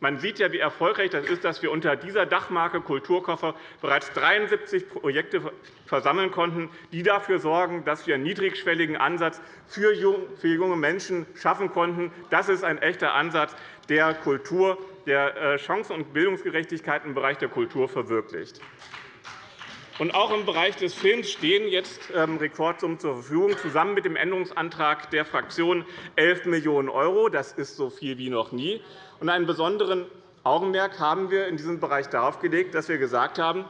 E: Man sieht ja, wie erfolgreich das ist, dass wir unter dieser Dachmarke Kulturkoffer bereits 73 Projekte versammeln konnten, die dafür sorgen, dass wir einen niedrigschwelligen Ansatz für junge Menschen schaffen konnten. Das ist ein echter Ansatz, der Kultur, der äh, Chancen- und Bildungsgerechtigkeit im Bereich der Kultur verwirklicht. Auch im Bereich des Films stehen jetzt ähm, Rekordsummen zur Verfügung, zusammen mit dem Änderungsantrag der Fraktion 11 Millionen €. Das ist so viel wie noch nie. Und einen besonderen Augenmerk haben wir in diesem Bereich darauf gelegt, dass wir gesagt haben,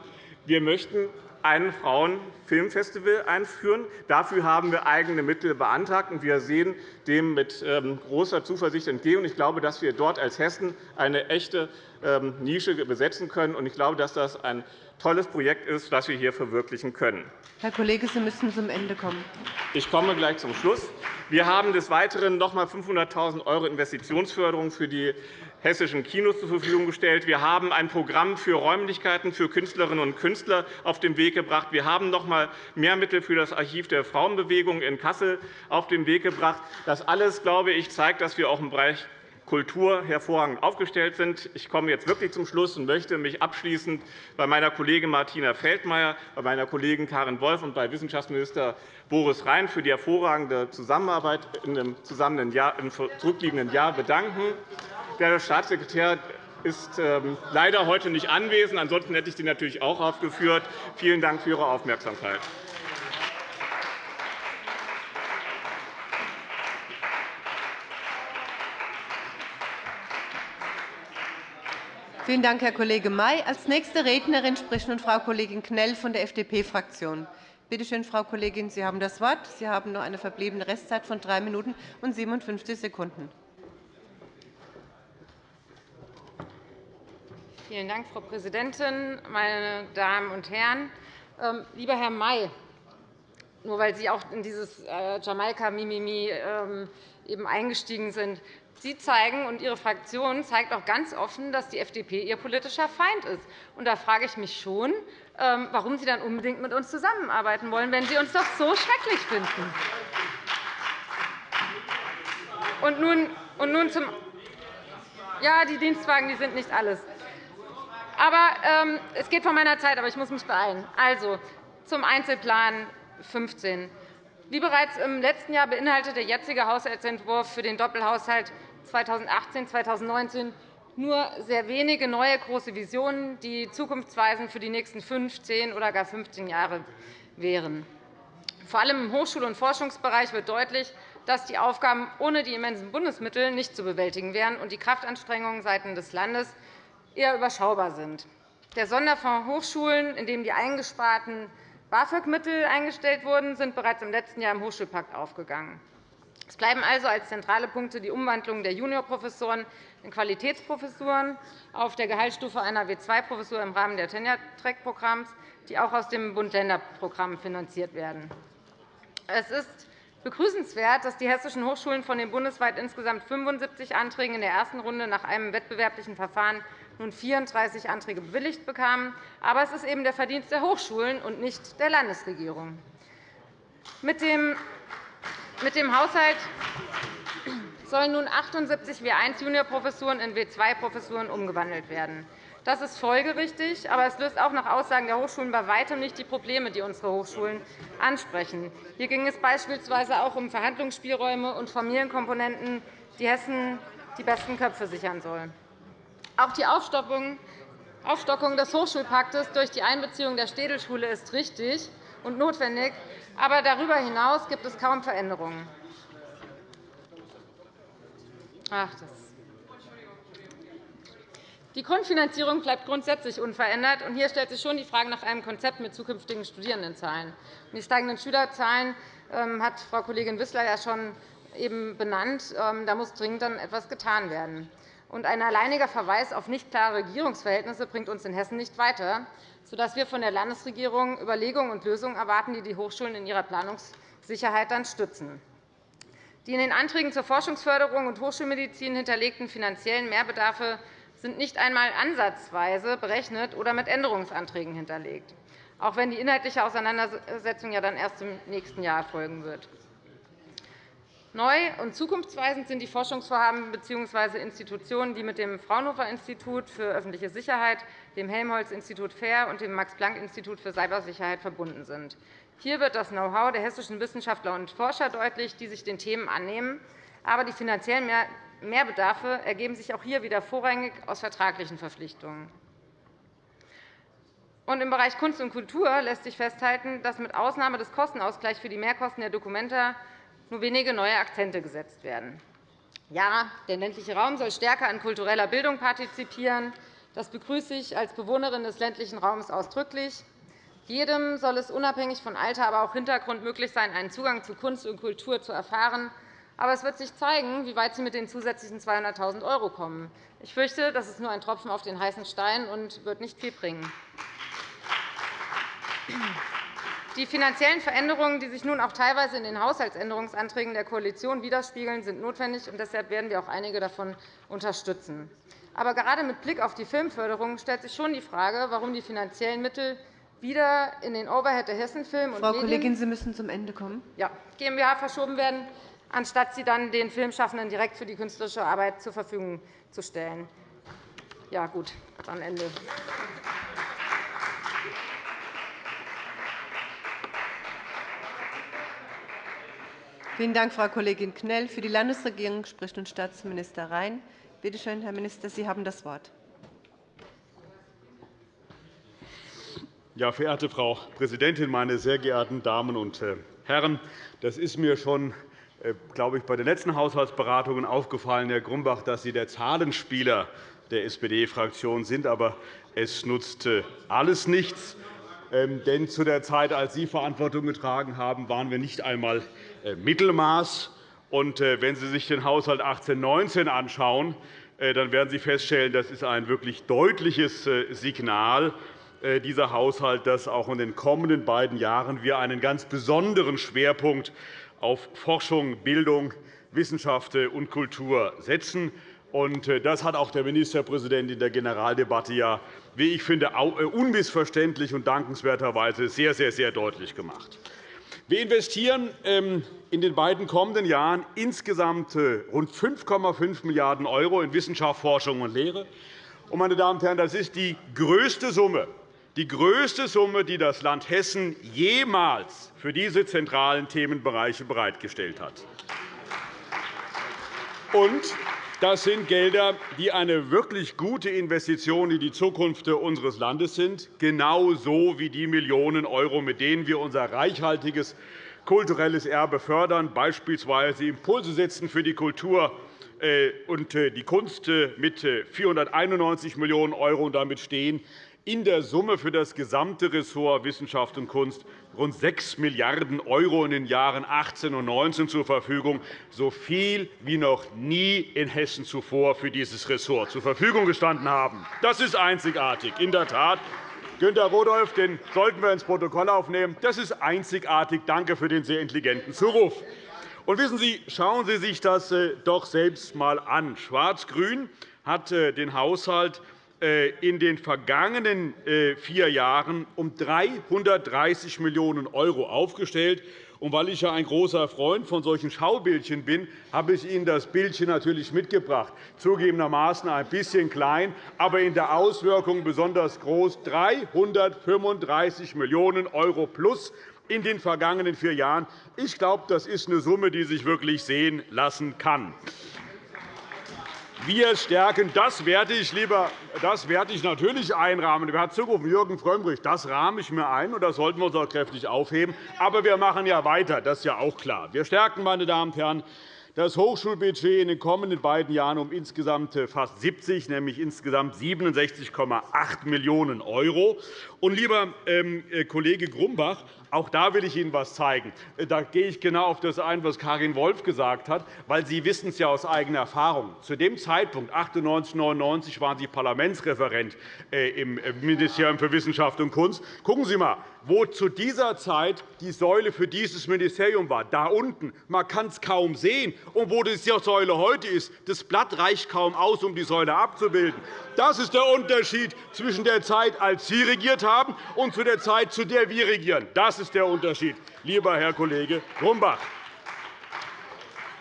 E: Wir möchten ein Frauenfilmfestival einführen. Dafür haben wir eigene Mittel beantragt, und wir sehen dem mit ähm, großer Zuversicht entgegen. Ich glaube, dass wir dort als Hessen eine echte ähm, Nische besetzen können. Ich glaube, dass das ein tolles Projekt ist, das wir hier verwirklichen können.
A: Herr Kollege, Sie müssen zum Ende kommen.
E: Ich komme gleich zum Schluss. Wir haben des Weiteren noch einmal 500.000 € Investitionsförderung für die hessischen Kinos zur Verfügung gestellt. Wir haben ein Programm für Räumlichkeiten für Künstlerinnen und Künstler auf den Weg gebracht. Wir haben noch einmal mehr Mittel für das Archiv der Frauenbewegung in Kassel auf den Weg gebracht. Das alles, glaube ich, zeigt, dass wir auch im Bereich Kultur hervorragend aufgestellt sind. Ich komme jetzt wirklich zum Schluss und möchte mich abschließend bei meiner Kollegin Martina Feldmayer, bei meiner Kollegin Karin Wolf und bei Wissenschaftsminister Boris Rhein für die hervorragende Zusammenarbeit im zurückliegenden Jahr bedanken. Der Staatssekretär ist ähm, leider heute nicht anwesend. Ansonsten hätte ich den natürlich auch aufgeführt. Vielen Dank für Ihre Aufmerksamkeit.
A: Vielen Dank, Herr Kollege May. Als nächste Rednerin spricht nun Frau Kollegin Knell von der FDP-Fraktion. Bitte schön, Frau Kollegin, Sie haben das Wort. Sie haben noch eine verbliebene Restzeit von drei Minuten und 57 Sekunden.
F: Vielen Dank, Frau Präsidentin, meine Damen und Herren! Ähm, lieber Herr May, nur weil Sie auch in dieses äh, Jamaika-Mimimi ähm, eingestiegen sind, Sie zeigen und Ihre Fraktion zeigt auch ganz offen, dass die FDP Ihr politischer Feind ist. Da frage ich mich schon, ähm, warum Sie dann unbedingt mit uns zusammenarbeiten wollen, wenn Sie uns doch so schrecklich finden. Und nun, und nun zum ja, die Dienstwagen die sind nicht alles. Aber ähm, es geht von meiner Zeit, aber ich muss mich beeilen. Also zum Einzelplan 15. Wie bereits im letzten Jahr beinhaltet der jetzige Haushaltsentwurf für den Doppelhaushalt 2018-2019 nur sehr wenige neue große Visionen, die zukunftsweisend für die nächsten 15 oder gar 15 Jahre wären. Vor allem im Hochschul- und Forschungsbereich wird deutlich, dass die Aufgaben ohne die immensen Bundesmittel nicht zu bewältigen wären und die Kraftanstrengungen seitens des Landes eher überschaubar sind. Der Sonderfonds Hochschulen, in dem die eingesparten BAföG-Mittel eingestellt wurden, sind bereits im letzten Jahr im Hochschulpakt aufgegangen. Es bleiben also als zentrale Punkte die Umwandlung der Juniorprofessoren in Qualitätsprofessuren auf der Gehaltsstufe einer W2-Professur im Rahmen des Tenure-Track-Programms, die auch aus dem Bund-Länder-Programm finanziert werden. Es ist begrüßenswert, dass die hessischen Hochschulen von den bundesweit insgesamt 75 Anträgen in der ersten Runde nach einem wettbewerblichen Verfahren nun 34 Anträge bewilligt bekamen. Aber es ist eben der Verdienst der Hochschulen und nicht der Landesregierung. Mit dem Haushalt sollen nun 78 W1-Juniorprofessuren in W2-Professuren umgewandelt werden. Das ist folgerichtig, aber es löst auch nach Aussagen der Hochschulen bei weitem nicht die Probleme, die unsere Hochschulen ansprechen. Hier ging es beispielsweise auch um Verhandlungsspielräume und Familienkomponenten, die Hessen die besten Köpfe sichern sollen. Auch die Aufstockung des Hochschulpaktes durch die Einbeziehung der Städelschule ist richtig und notwendig, aber darüber hinaus gibt es kaum Veränderungen. Ach, die Grundfinanzierung bleibt grundsätzlich unverändert. Hier stellt sich schon die Frage nach einem Konzept mit zukünftigen Studierendenzahlen. Die steigenden Schülerzahlen ähm, hat Frau Kollegin Wissler ja schon eben benannt. Ähm, da muss dringend dann etwas getan werden. Ein alleiniger Verweis auf nicht klare Regierungsverhältnisse bringt uns in Hessen nicht weiter, sodass wir von der Landesregierung Überlegungen und Lösungen erwarten, die die Hochschulen in ihrer Planungssicherheit dann stützen. Die in den Anträgen zur Forschungsförderung und Hochschulmedizin hinterlegten finanziellen Mehrbedarfe sind nicht einmal ansatzweise berechnet oder mit Änderungsanträgen hinterlegt, auch wenn die inhaltliche Auseinandersetzung ja dann erst im nächsten Jahr erfolgen wird. Neu und zukunftsweisend sind die Forschungsvorhaben bzw. Institutionen, die mit dem Fraunhofer-Institut für öffentliche Sicherheit, dem Helmholtz-Institut FAIR und dem Max-Planck-Institut für Cybersicherheit verbunden sind. Hier wird das Know-how der hessischen Wissenschaftler und Forscher deutlich, die sich den Themen annehmen. Aber die finanziellen Mehrbedarfe ergeben sich auch hier wieder vorrangig aus vertraglichen Verpflichtungen. Im Bereich Kunst und Kultur lässt sich festhalten, dass mit Ausnahme des Kostenausgleichs für die Mehrkosten der Dokumenta nur wenige neue Akzente gesetzt werden. Ja, der ländliche Raum soll stärker an kultureller Bildung partizipieren. Das begrüße ich als Bewohnerin des ländlichen Raums ausdrücklich. Jedem soll es unabhängig von Alter, aber auch Hintergrund möglich sein, einen Zugang zu Kunst und Kultur zu erfahren. Aber es wird sich zeigen, wie weit Sie mit den zusätzlichen 200.000 € kommen. Ich fürchte, das ist nur ein Tropfen auf den heißen Stein und wird nicht viel bringen. Die finanziellen Veränderungen, die sich nun auch teilweise in den Haushaltsänderungsanträgen der Koalition widerspiegeln, sind notwendig. und Deshalb werden wir auch einige davon unterstützen. Aber gerade mit Blick auf die Filmförderung stellt sich schon die Frage, warum die finanziellen Mittel wieder in den Overhead der Hessenfilm
A: Frau Kollegin, Sie müssen zum Ende kommen.
F: Ja, GmbH verschoben werden, anstatt sie dann den Filmschaffenden direkt für die künstlerische Arbeit zur Verfügung zu stellen. Ja, gut, dann Ende.
A: Vielen Dank, Frau Kollegin Knell. Für die Landesregierung spricht nun Staatsminister Rhein. Bitte schön, Herr Minister, Sie haben das Wort.
G: Ja, verehrte Frau Präsidentin, meine sehr geehrten Damen und äh, Herren! Das ist mir schon äh, glaube ich, bei den letzten Haushaltsberatungen aufgefallen, Herr Grumbach, dass Sie der Zahlenspieler der SPD-Fraktion sind. Aber es nutzt äh, alles nichts. Ähm, denn zu der Zeit, als Sie Verantwortung getragen haben, waren wir nicht einmal Mittelmaß. Und äh, wenn Sie sich den Haushalt 18-19 anschauen, äh, dann werden Sie feststellen, das ist ein wirklich deutliches Signal, dieser Haushalt, dass auch in den kommenden beiden Jahren wir einen ganz besonderen Schwerpunkt auf Forschung, Bildung, Wissenschaft und Kultur setzen. Das hat auch der Ministerpräsident in der Generaldebatte, ja, wie ich finde, unmissverständlich und dankenswerterweise sehr, sehr, sehr deutlich gemacht. Wir investieren ähm, in den beiden kommenden Jahren insgesamt äh, rund 5,5 Milliarden € in Wissenschaft, Forschung und Lehre. Meine Damen und Herren, das ist die größte Summe, die größte Summe, die das Land Hessen jemals für diese zentralen Themenbereiche bereitgestellt hat. Und das sind Gelder, die eine wirklich gute Investition in die Zukunft unseres Landes sind, genauso wie die Millionen €, mit denen wir unser reichhaltiges kulturelles Erbe fördern, beispielsweise Impulse setzen für die Kultur äh, und äh, die Kunst äh, mit 491 Millionen € und damit stehen in der Summe für das gesamte Ressort Wissenschaft und Kunst rund 6 Milliarden € in den Jahren 18 und 19 zur Verfügung, so viel wie noch nie in Hessen zuvor für dieses Ressort zur Verfügung gestanden haben. Das ist einzigartig, in der Tat. Günter Rodolph, den sollten wir ins Protokoll aufnehmen. Das ist einzigartig. Danke für den sehr intelligenten Zuruf. Und wissen Sie, schauen Sie sich das äh, doch selbst einmal an. Schwarz-Grün hat äh, den Haushalt in den vergangenen äh, vier Jahren um 330 Millionen € aufgestellt. Und weil ich ja ein großer Freund von solchen Schaubildchen bin, habe ich Ihnen das Bildchen natürlich mitgebracht. Zugegebenermaßen ein bisschen klein, aber in der Auswirkung besonders groß. 335 Millionen € plus in den vergangenen vier Jahren. Ich glaube, das ist eine Summe, die sich wirklich sehen lassen kann. Wir stärken, das werde ich, lieber, das werde ich natürlich einrahmen. Wer hat zugerufen? Jürgen Frömmrich. Das rahme ich mir ein, und das sollten wir uns auch kräftig aufheben. Aber wir machen ja weiter. Das ist ja auch klar. Wir stärken, meine Damen und Herren, das Hochschulbudget in den kommenden beiden Jahren um insgesamt fast 70, nämlich insgesamt 67,8 Millionen €. Lieber ähm, äh, Kollege Grumbach, auch da will ich Ihnen etwas zeigen. Äh, da gehe ich genau auf das ein, was Karin Wolf gesagt hat, weil Sie wissen es ja aus eigener Erfahrung. Zu dem Zeitpunkt, 1998, 1999, waren Sie Parlamentsreferent äh, im Ministerium für Wissenschaft und Kunst. Gucken Sie einmal, wo zu dieser Zeit die Säule für dieses Ministerium war. Da unten. Man kann es kaum sehen. Und wo die Säule heute ist, das Blatt reicht kaum aus, um die Säule abzubilden. Das ist der Unterschied zwischen der Zeit, als Sie regiert haben, und zu der Zeit, zu der wir regieren. Das ist der Unterschied, lieber Herr Kollege Grumbach.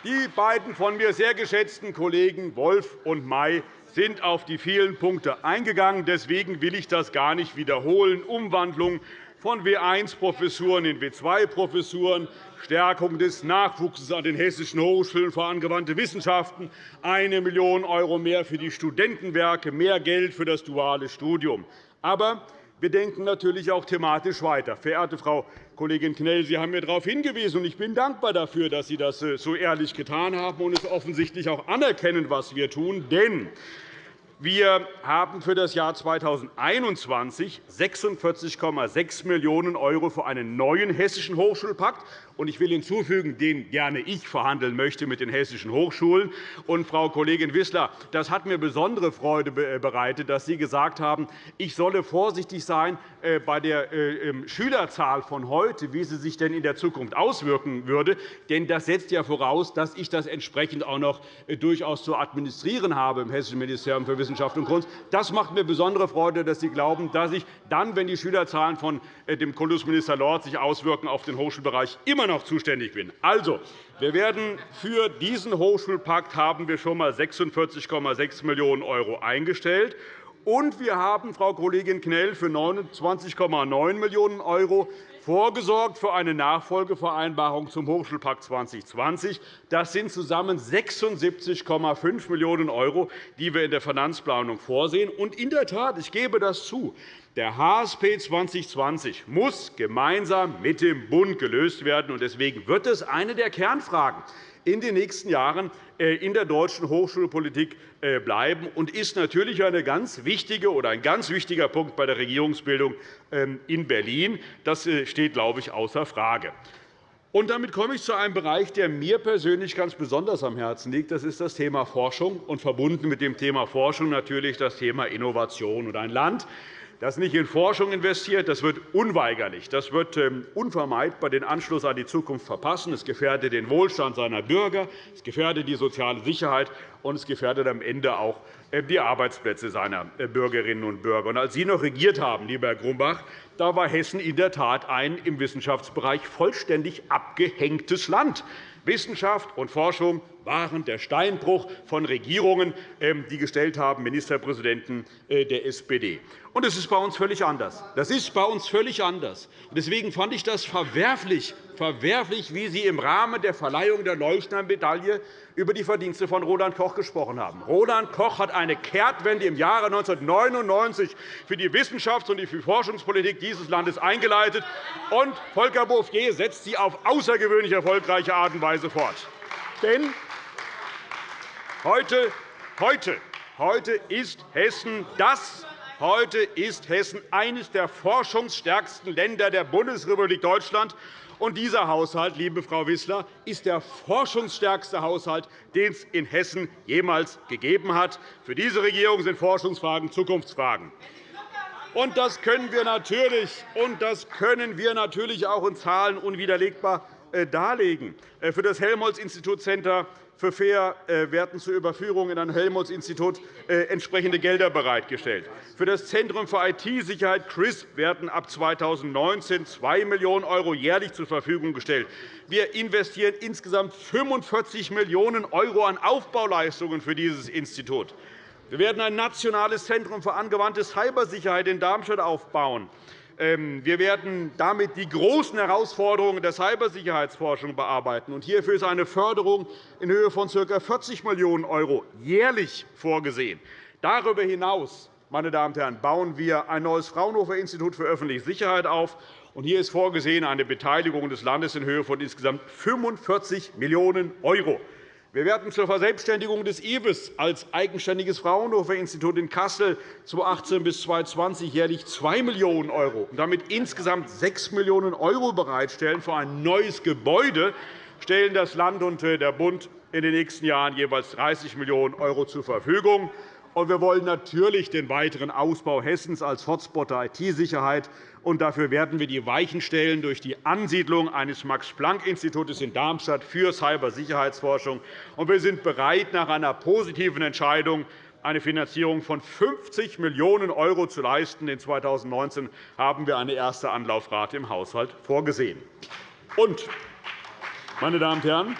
G: Die beiden von mir sehr geschätzten Kollegen Wolf und May sind auf die vielen Punkte eingegangen. Deswegen will ich das gar nicht wiederholen. Umwandlung von W1-Professuren in W2-Professuren, Stärkung des Nachwuchses an den hessischen Hochschulen für angewandte Wissenschaften, 1 Million € mehr für die Studentenwerke, mehr Geld für das duale Studium. Aber wir denken natürlich auch thematisch weiter. Verehrte Frau Kollegin Knell, Sie haben mir darauf hingewiesen, und ich bin dankbar dafür, dass Sie das äh, so ehrlich getan haben und es offensichtlich auch anerkennen, was wir tun. Denn Wir haben für das Jahr 2021 46,6 Millionen € für einen neuen Hessischen Hochschulpakt und ich will hinzufügen, den gerne ich verhandeln möchte mit den hessischen Hochschulen. Und, Frau Kollegin Wissler, das hat mir besondere Freude äh, bereitet, dass Sie gesagt haben, ich solle vorsichtig sein äh, bei der äh, ähm, Schülerzahl von heute, wie sie sich denn in der Zukunft auswirken würde. Denn das setzt ja voraus, dass ich das entsprechend auch noch durchaus zu administrieren habe im Hessischen Ministerium für Wissenschaft und Kunst. Das macht mir besondere Freude, dass Sie glauben, dass ich dann, wenn die Schülerzahlen von dem Kultusminister Lorz sich auswirken auf den Hochschulbereich, immer noch zuständig bin. Also, wir werden für diesen Hochschulpakt haben wir schon einmal 46,6 Millionen € eingestellt. Und wir haben, Frau Kollegin Knell, für 29,9 Millionen € vorgesorgt für eine Nachfolgevereinbarung zum Hochschulpakt 2020. Das sind zusammen 76,5 Millionen €, die wir in der Finanzplanung vorsehen. Und in der Tat, ich gebe das zu, der HSP 2020 muss gemeinsam mit dem Bund gelöst werden. Deswegen wird es eine der Kernfragen in den nächsten Jahren äh, in der deutschen Hochschulpolitik äh, bleiben und ist natürlich eine ganz wichtige oder ein ganz wichtiger Punkt bei der Regierungsbildung ähm, in Berlin. Das äh, steht, glaube ich, außer Frage. Und damit komme ich zu einem Bereich, der mir persönlich ganz besonders am Herzen liegt. Das ist das Thema Forschung und verbunden mit dem Thema Forschung natürlich das Thema Innovation. Und ein Land, das nicht in Forschung investiert, das wird unweigerlich, das wird ähm, unvermeidbar den Anschluss an die Zukunft verpassen. Es gefährdet den Wohlstand seiner Bürger, es gefährdet die soziale Sicherheit, und es gefährdet am Ende auch äh, die Arbeitsplätze seiner äh, Bürgerinnen und Bürger. als Sie noch regiert haben, lieber Herr Grumbach, da war Hessen in der Tat ein im Wissenschaftsbereich vollständig abgehängtes Land. Wissenschaft und Forschung waren der Steinbruch von Regierungen, ähm, die gestellt haben, Ministerpräsidenten äh, der SPD. Und das ist bei uns völlig anders. Das ist bei uns völlig anders. Deswegen fand ich das verwerflich, verwerflich, wie Sie im Rahmen der Verleihung der Leuchtner-Medaille über die Verdienste von Roland Koch gesprochen haben. Roland Koch hat eine Kehrtwende im Jahre 1999 für die Wissenschafts- und die Forschungspolitik dieses Landes eingeleitet, und Volker Bouffier setzt sie auf außergewöhnlich erfolgreiche Art und Weise fort. Denn heute, heute, heute ist Hessen das Heute ist Hessen eines der forschungsstärksten Länder der Bundesrepublik Deutschland. Und dieser Haushalt, liebe Frau Wissler, ist der forschungsstärkste Haushalt, den es in Hessen jemals gegeben hat. Für diese Regierung sind Forschungsfragen Zukunftsfragen. Und das können wir natürlich, und das können wir natürlich auch in Zahlen unwiderlegbar äh, darlegen. Äh, für das Helmholtz-Institut Center für Fair äh, werden zur Überführung in ein Helmholtz-Institut entsprechende Gelder bereitgestellt. Für das Zentrum für IT-Sicherheit CRISP werden ab 2019 2 Millionen € jährlich zur Verfügung gestellt. Wir investieren insgesamt 45 Millionen € an Aufbauleistungen für dieses Institut. Wir werden ein nationales Zentrum für angewandte Cybersicherheit in Darmstadt aufbauen. Ähm, wir werden damit die großen Herausforderungen der Cybersicherheitsforschung bearbeiten. Hierfür ist eine Förderung in Höhe von ca. 40 Millionen € jährlich vorgesehen. Darüber hinaus meine Damen und Herren, bauen wir ein neues Fraunhofer-Institut für öffentliche Sicherheit auf. Hier ist vorgesehen eine Beteiligung des Landes in Höhe von insgesamt 45 Millionen €. Wir werden zur Verselbstständigung des IWES als eigenständiges Fraunhofer-Institut in Kassel 2018 bis 2020 jährlich 2 Millionen € und damit insgesamt 6 Millionen € bereitstellen für ein neues Gebäude, stellen das Land und äh, der Bund in den nächsten Jahren jeweils 30 Millionen € zur Verfügung. wir wollen natürlich den weiteren Ausbau Hessens als Hotspot der IT-Sicherheit und dafür werden wir die Weichen stellen durch die Ansiedlung eines Max-Planck-Instituts in Darmstadt für Cybersicherheitsforschung. wir sind bereit, nach einer positiven Entscheidung eine Finanzierung von 50 Millionen € zu leisten. In 2019 haben wir eine erste Anlaufrate im Haushalt vorgesehen. Meine Damen und Herren,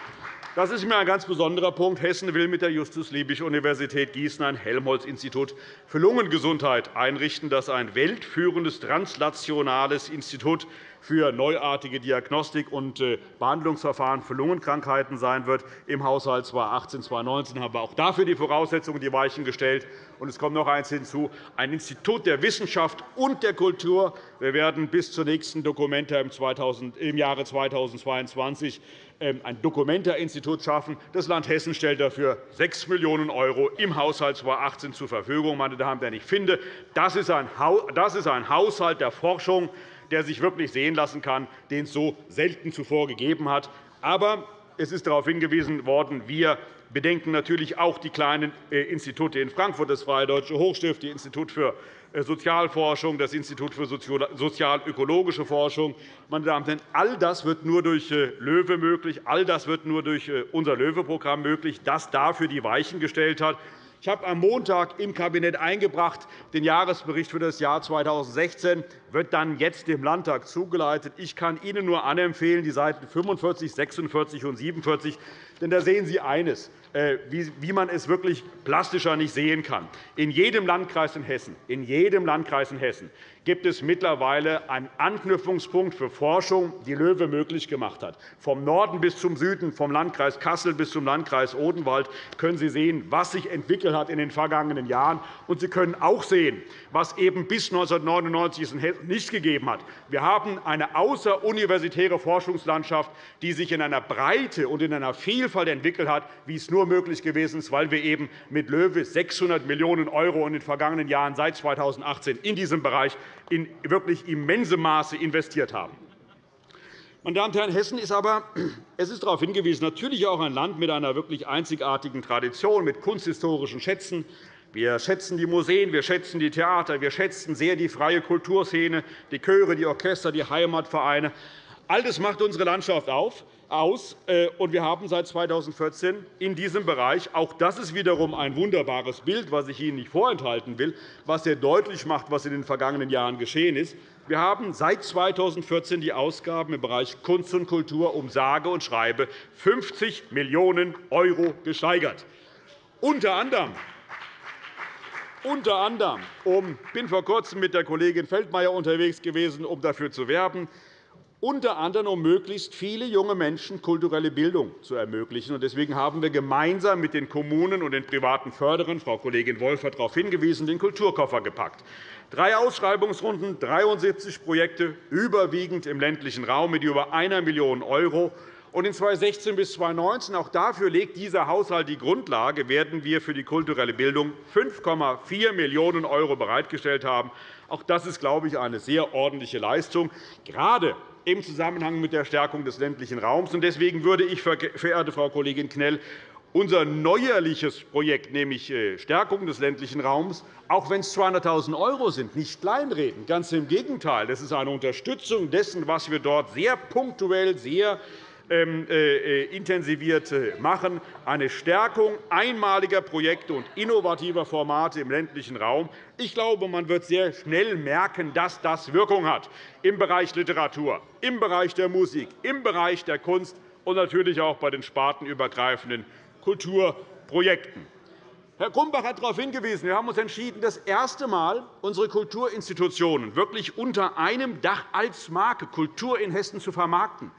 G: das ist mir ein ganz besonderer Punkt. Hessen will mit der Justus-Liebig-Universität Gießen ein Helmholtz-Institut für Lungengesundheit einrichten, das ein weltführendes translationales Institut für neuartige Diagnostik und äh, Behandlungsverfahren für Lungenkrankheiten sein wird. Im Haushalt 2018-2019 haben wir auch dafür die Voraussetzungen die Weichen gestellt. Und es kommt noch eines hinzu, ein Institut der Wissenschaft und der Kultur. Wir werden bis zur nächsten Dokumenta im Jahre 2022 ähm, ein Dokumenta-Institut schaffen. Das Land Hessen stellt dafür 6 Millionen € im Haushalt 2018 zur Verfügung. Meine Damen und Herren, ich finde, das ist ein Haushalt der Forschung, der sich wirklich sehen lassen kann, den es so selten zuvor gegeben hat. Aber es ist darauf hingewiesen worden, wir bedenken natürlich auch die kleinen äh, Institute in Frankfurt, das Freie Deutsche Hochstift, das Institut für äh, Sozialforschung, das Institut für sozial-ökologische Forschung. Meine Damen und Herren, all das wird nur durch äh, LOEWE möglich. All das wird nur durch unser LOEWE-Programm möglich, das dafür die Weichen gestellt hat. Ich habe am Montag im Kabinett eingebracht den Jahresbericht für das Jahr 2016 wird dann jetzt dem Landtag zugeleitet. Ich kann Ihnen nur anempfehlen, die Seiten 45, 46 und 47, denn da sehen Sie eines. Äh, wie man es wirklich plastischer nicht sehen kann. In jedem Landkreis in Hessen, in jedem Landkreis in Hessen gibt es mittlerweile einen Anknüpfungspunkt für Forschung, die LOEWE möglich gemacht hat. Vom Norden bis zum Süden, vom Landkreis Kassel bis zum Landkreis Odenwald können Sie sehen, was sich entwickelt hat in den vergangenen Jahren. Und Sie können auch sehen, was eben bis 1999 nicht gegeben hat. Wir haben eine außeruniversitäre Forschungslandschaft, die sich in einer Breite und in einer Vielfalt entwickelt hat, wie es nur möglich gewesen ist, weil wir eben mit LOEWE 600 Millionen € in den vergangenen Jahren seit 2018 in diesem Bereich in wirklich immensem Maße investiert haben. Meine Damen und Herren, Hessen ist aber *clears throat* es ist darauf hingewiesen, natürlich auch ein Land mit einer wirklich einzigartigen Tradition, mit kunsthistorischen Schätzen, wir schätzen die Museen, wir schätzen die Theater, wir schätzen sehr die freie Kulturszene, die Chöre, die Orchester, die Heimatvereine. All das macht unsere Landschaft auf aus. Äh, und wir haben seit 2014 in diesem Bereich, auch das ist wiederum ein wunderbares Bild, das ich Ihnen nicht vorenthalten will, was sehr deutlich macht, was in den vergangenen Jahren geschehen ist. Wir haben seit 2014 die Ausgaben im Bereich Kunst und Kultur um sage und schreibe 50 Millionen € gesteigert. Unter anderem unter anderem um, ich bin vor Kurzem mit der Kollegin Feldmayer unterwegs gewesen, um dafür zu werben, unter anderem um möglichst viele junge Menschen kulturelle Bildung zu ermöglichen. Deswegen haben wir gemeinsam mit den Kommunen und den privaten Förderern, Frau Kollegin Wolff hat darauf hingewiesen, den Kulturkoffer gepackt. Drei Ausschreibungsrunden, 73 Projekte, überwiegend im ländlichen Raum mit über 1 Million €. Und in 2016 bis 2019, auch dafür legt dieser Haushalt die Grundlage, werden wir für die kulturelle Bildung 5,4 Millionen € bereitgestellt haben. Auch das ist, glaube ich, eine sehr ordentliche Leistung, gerade im Zusammenhang mit der Stärkung des ländlichen Raums. Deswegen würde ich, verehrte Frau Kollegin Knell, unser neuerliches Projekt, nämlich äh, Stärkung des ländlichen Raums, auch wenn es 200.000 € sind, nicht kleinreden. Ganz im Gegenteil. Das ist eine Unterstützung dessen, was wir dort sehr punktuell, sehr intensiviert machen, eine Stärkung einmaliger Projekte und innovativer Formate im ländlichen Raum. Ich glaube, man wird sehr schnell merken, dass das Wirkung hat im Bereich Literatur, im Bereich der Musik, im Bereich der Kunst und natürlich auch bei den spartenübergreifenden Kulturprojekten. Herr Grumbach hat darauf hingewiesen, wir haben uns entschieden, das erste Mal unsere Kulturinstitutionen wirklich unter einem Dach als Marke Kultur in Hessen zu vermarkten.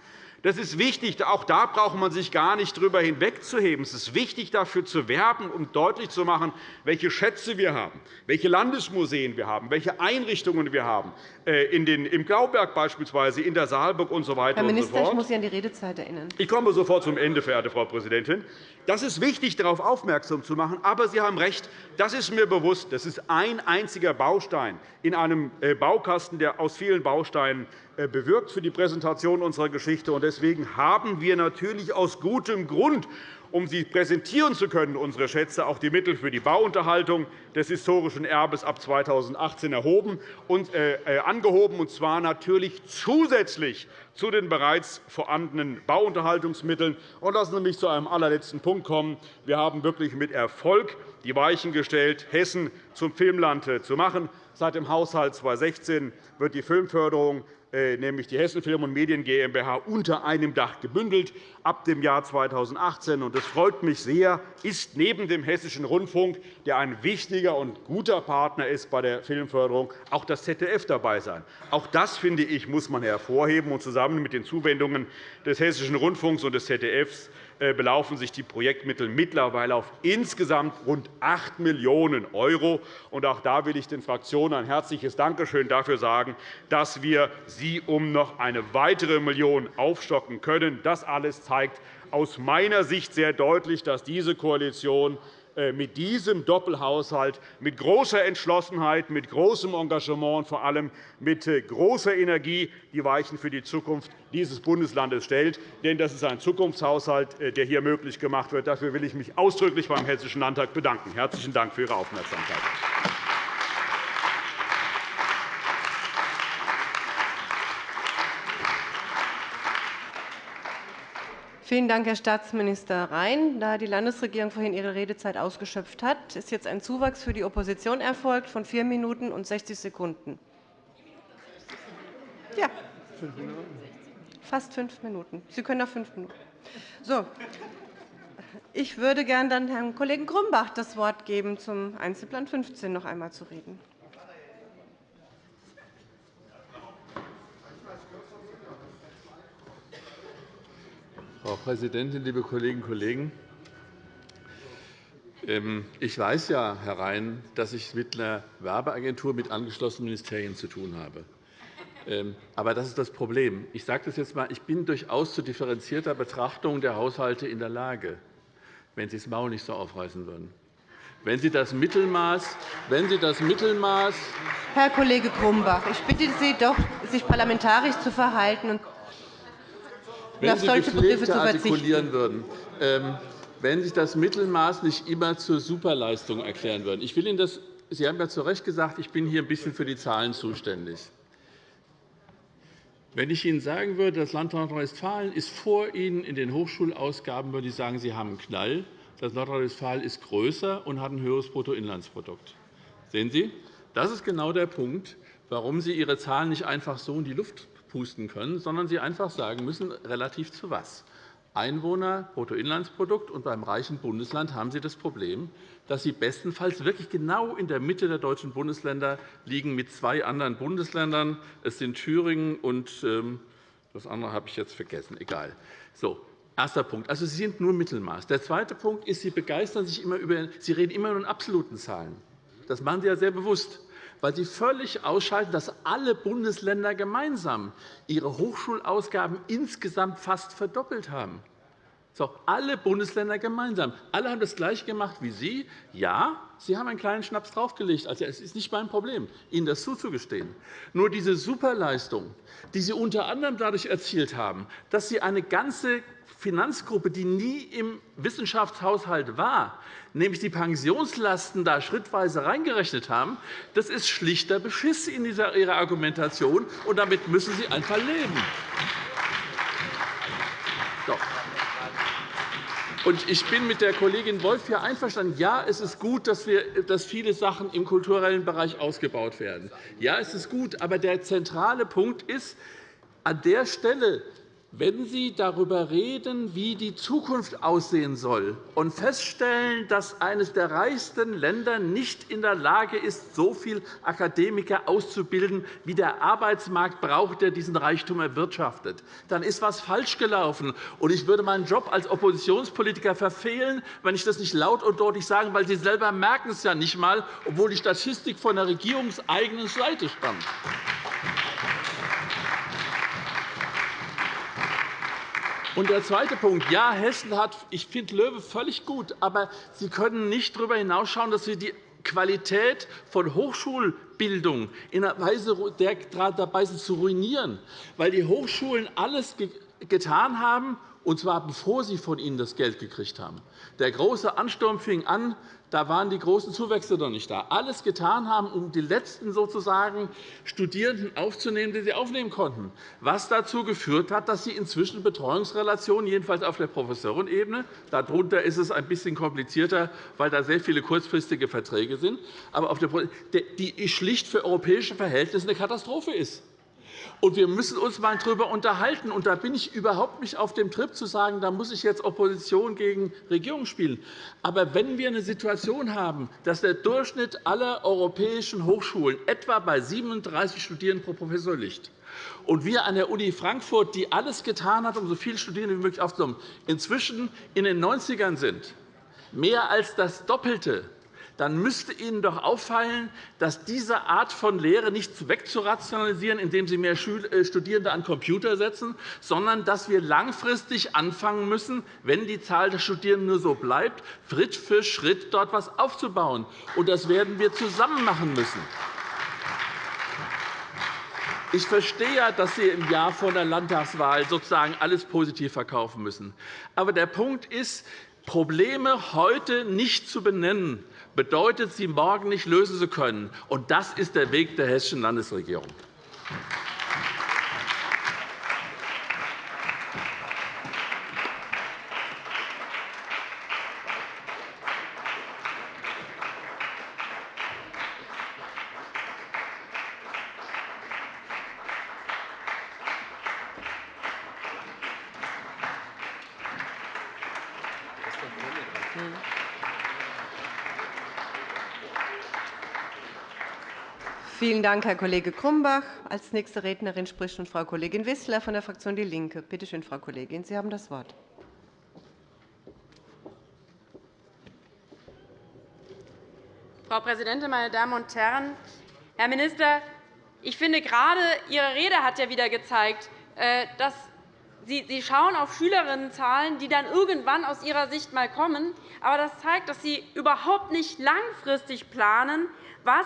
G: Das ist wichtig. Auch da braucht man sich gar nicht darüber hinwegzuheben. Es ist wichtig, dafür zu werben, um deutlich zu machen, welche Schätze wir haben, welche Landesmuseen wir haben, welche Einrichtungen wir haben, in den, im Glauberg beispielsweise, in der Saalburg usw. So
A: Herr Minister,
G: so
A: ich muss Sie an die Redezeit erinnern.
G: Ich komme sofort zum Ende, verehrte Frau Präsidentin. Das ist wichtig, darauf aufmerksam zu machen. Aber Sie haben recht, das ist mir bewusst. Das ist ein einziger Baustein in einem äh, Baukasten, der aus vielen Bausteinen äh, bewirkt für die Präsentation unserer Geschichte. Deswegen haben wir natürlich aus gutem Grund um sie präsentieren zu können, unsere Schätze, auch die Mittel für die Bauunterhaltung des historischen Erbes ab 2018 erhoben und, äh, äh, angehoben, und zwar natürlich zusätzlich zu den bereits vorhandenen Bauunterhaltungsmitteln. Und lassen Sie mich zu einem allerletzten Punkt kommen. Wir haben wirklich mit Erfolg die Weichen gestellt, Hessen zum Filmland zu machen. Seit dem Haushalt 2016 wird die Filmförderung nämlich die Hessen Film und Medien GmbH, unter einem Dach gebündelt ab dem Jahr 2018. Das freut mich sehr, ist neben dem Hessischen Rundfunk, der ein wichtiger und guter Partner ist bei der Filmförderung, auch das ZDF dabei sein. Auch das, finde ich, muss man hervorheben. Und zusammen mit den Zuwendungen des Hessischen Rundfunks und des ZDFs äh, belaufen sich die Projektmittel mittlerweile auf insgesamt rund 8 Millionen €. Auch da will ich den Fraktionen ein herzliches Dankeschön dafür sagen, dass wir sie um noch eine weitere Million aufstocken können. Das alles zeigt aus meiner Sicht sehr deutlich, dass diese Koalition äh, mit diesem Doppelhaushalt mit großer Entschlossenheit, mit großem Engagement und vor allem mit äh, großer Energie die Weichen für die Zukunft dieses Bundeslandes stellt. Denn das ist ein Zukunftshaushalt, äh, der hier möglich gemacht wird. Dafür will ich mich ausdrücklich beim Hessischen Landtag bedanken. Herzlichen Dank für Ihre Aufmerksamkeit.
A: Vielen Dank, Herr Staatsminister Rhein. Da die Landesregierung vorhin ihre Redezeit ausgeschöpft hat, ist jetzt ein Zuwachs für die Opposition erfolgt von 4 Minuten und 60 Sekunden. Ja, fast fünf Minuten. Sie können noch fünf Minuten. So. Ich würde gerne dann Herrn Kollegen Grumbach das Wort geben, zum Einzelplan 15 noch einmal zu reden.
B: Frau Präsidentin, liebe Kolleginnen und Kollegen! Ähm, ich weiß ja, Herr Rhein, dass ich mit einer Werbeagentur mit angeschlossenen Ministerien zu tun habe. Ähm, aber das ist das Problem. Ich sage das jetzt einmal. Ich bin durchaus zu differenzierter Betrachtung der Haushalte in der Lage, wenn Sie das Maul nicht so aufreißen würden. Wenn Sie das Mittelmaß, wenn Sie das Mittelmaß
A: Herr Kollege Grumbach, ich bitte Sie doch, sich parlamentarisch zu verhalten
B: wenn Sie gepflegter artikulieren würden, ähm, wenn sich das Mittelmaß nicht immer zur Superleistung erklären würde. Ich will Ihnen das, Sie haben ja zu Recht gesagt, ich bin hier ein bisschen für die Zahlen zuständig. Wenn ich Ihnen sagen würde, das Land Nordrhein-Westfalen ist vor Ihnen in den Hochschulausgaben, würde ich sagen, Sie haben einen Knall. Das Nordrhein-Westfalen ist größer und hat ein höheres Bruttoinlandsprodukt. Sehen Sie? Das ist genau der Punkt, warum Sie Ihre Zahlen nicht einfach so in die Luft pusten können, sondern Sie einfach sagen müssen, relativ zu was. Einwohner, Bruttoinlandsprodukt, und beim reichen Bundesland haben Sie das Problem, dass Sie bestenfalls wirklich genau in der Mitte der deutschen Bundesländer liegen mit zwei anderen Bundesländern. Es sind Thüringen und ähm, das andere habe ich jetzt vergessen. Egal. So, Erster Punkt. Also, Sie sind nur Mittelmaß. Der zweite Punkt ist, Sie begeistern sich immer über, Sie reden immer nur in absoluten Zahlen. Das machen Sie ja sehr bewusst weil Sie völlig ausschalten, dass alle Bundesländer gemeinsam ihre Hochschulausgaben insgesamt fast verdoppelt haben. So, alle Bundesländer gemeinsam. Alle haben das Gleiche gemacht wie Sie. Ja, Sie haben einen kleinen Schnaps draufgelegt. Also, es ist nicht mein Problem, Ihnen das zuzugestehen. Nur diese Superleistung, die Sie unter anderem dadurch erzielt haben, dass Sie eine ganze Finanzgruppe, die nie im Wissenschaftshaushalt war, nämlich die Pensionslasten da schrittweise reingerechnet haben, das ist schlichter Beschiss in Ihrer Argumentation, und damit müssen Sie einfach leben. Ich bin mit der Kollegin Wolff hier einverstanden. Ja, es ist gut, dass, wir, dass viele Sachen im kulturellen Bereich ausgebaut werden. Ja, es ist gut. Aber der zentrale Punkt ist, an der Stelle wenn Sie darüber reden, wie die Zukunft aussehen soll, und feststellen, dass eines der reichsten Länder nicht in der Lage ist, so viele Akademiker auszubilden, wie der Arbeitsmarkt braucht, der diesen Reichtum erwirtschaftet, dann ist etwas falsch gelaufen. Ich würde meinen Job als Oppositionspolitiker verfehlen, wenn ich das nicht laut und deutlich sage, weil Sie selber merken es ja nicht einmal, obwohl die Statistik von der regierungseigenen Seite stammt. Und der zweite Punkt. Ja, Hessen hat, ich finde Löwe völlig gut, aber Sie können nicht darüber hinausschauen, dass Sie die Qualität von Hochschulbildung in einer Weise dabei sind zu ruinieren, weil die Hochschulen alles getan haben, und zwar bevor sie von Ihnen das Geld gekriegt haben. Der große Ansturm fing an da waren die großen Zuwächse noch nicht da. Alles getan haben, um die letzten sozusagen Studierenden aufzunehmen, die sie aufnehmen konnten, was dazu geführt hat, dass sie inzwischen Betreuungsrelationen, jedenfalls auf der Professorenebene, darunter ist es ein bisschen komplizierter, weil da sehr viele kurzfristige Verträge sind, aber auf der, die schlicht für europäische Verhältnisse eine Katastrophe ist. Und wir müssen uns einmal darüber unterhalten. Und da bin ich überhaupt nicht auf dem Trip zu sagen, da muss ich jetzt Opposition gegen Regierung spielen. Aber wenn wir eine Situation haben, dass der Durchschnitt aller europäischen Hochschulen etwa bei 37 Studierenden pro Professor liegt, und wir an der Uni Frankfurt, die alles getan hat, um so viele Studierende wie möglich aufzunehmen, inzwischen in den 90ern sind, mehr als das Doppelte, dann müsste Ihnen doch auffallen, dass diese Art von Lehre nicht wegzurationalisieren, indem Sie mehr äh, Studierende an Computer setzen, sondern dass wir langfristig anfangen müssen, wenn die Zahl der Studierenden nur so bleibt, Schritt für Schritt dort etwas aufzubauen. Und das werden wir zusammen machen müssen. Ich verstehe ja, dass Sie im Jahr vor der Landtagswahl sozusagen alles positiv verkaufen müssen. Aber der Punkt ist, Probleme heute nicht zu benennen, bedeutet, sie morgen nicht lösen zu können. Das ist der Weg der Hessischen Landesregierung.
A: Vielen Dank, Herr Kollege Grumbach. Als nächste Rednerin spricht nun Frau Kollegin Wissler von der Fraktion DIE LINKE. Bitte schön, Frau Kollegin, Sie haben das Wort.
D: Frau Präsidentin, meine Damen und Herren! Herr Minister, ich finde, gerade Ihre Rede hat ja wieder gezeigt, äh, dass Sie schauen auf Schülerinnenzahlen, die dann irgendwann aus Ihrer Sicht einmal kommen. Aber das zeigt, dass Sie überhaupt nicht langfristig planen, was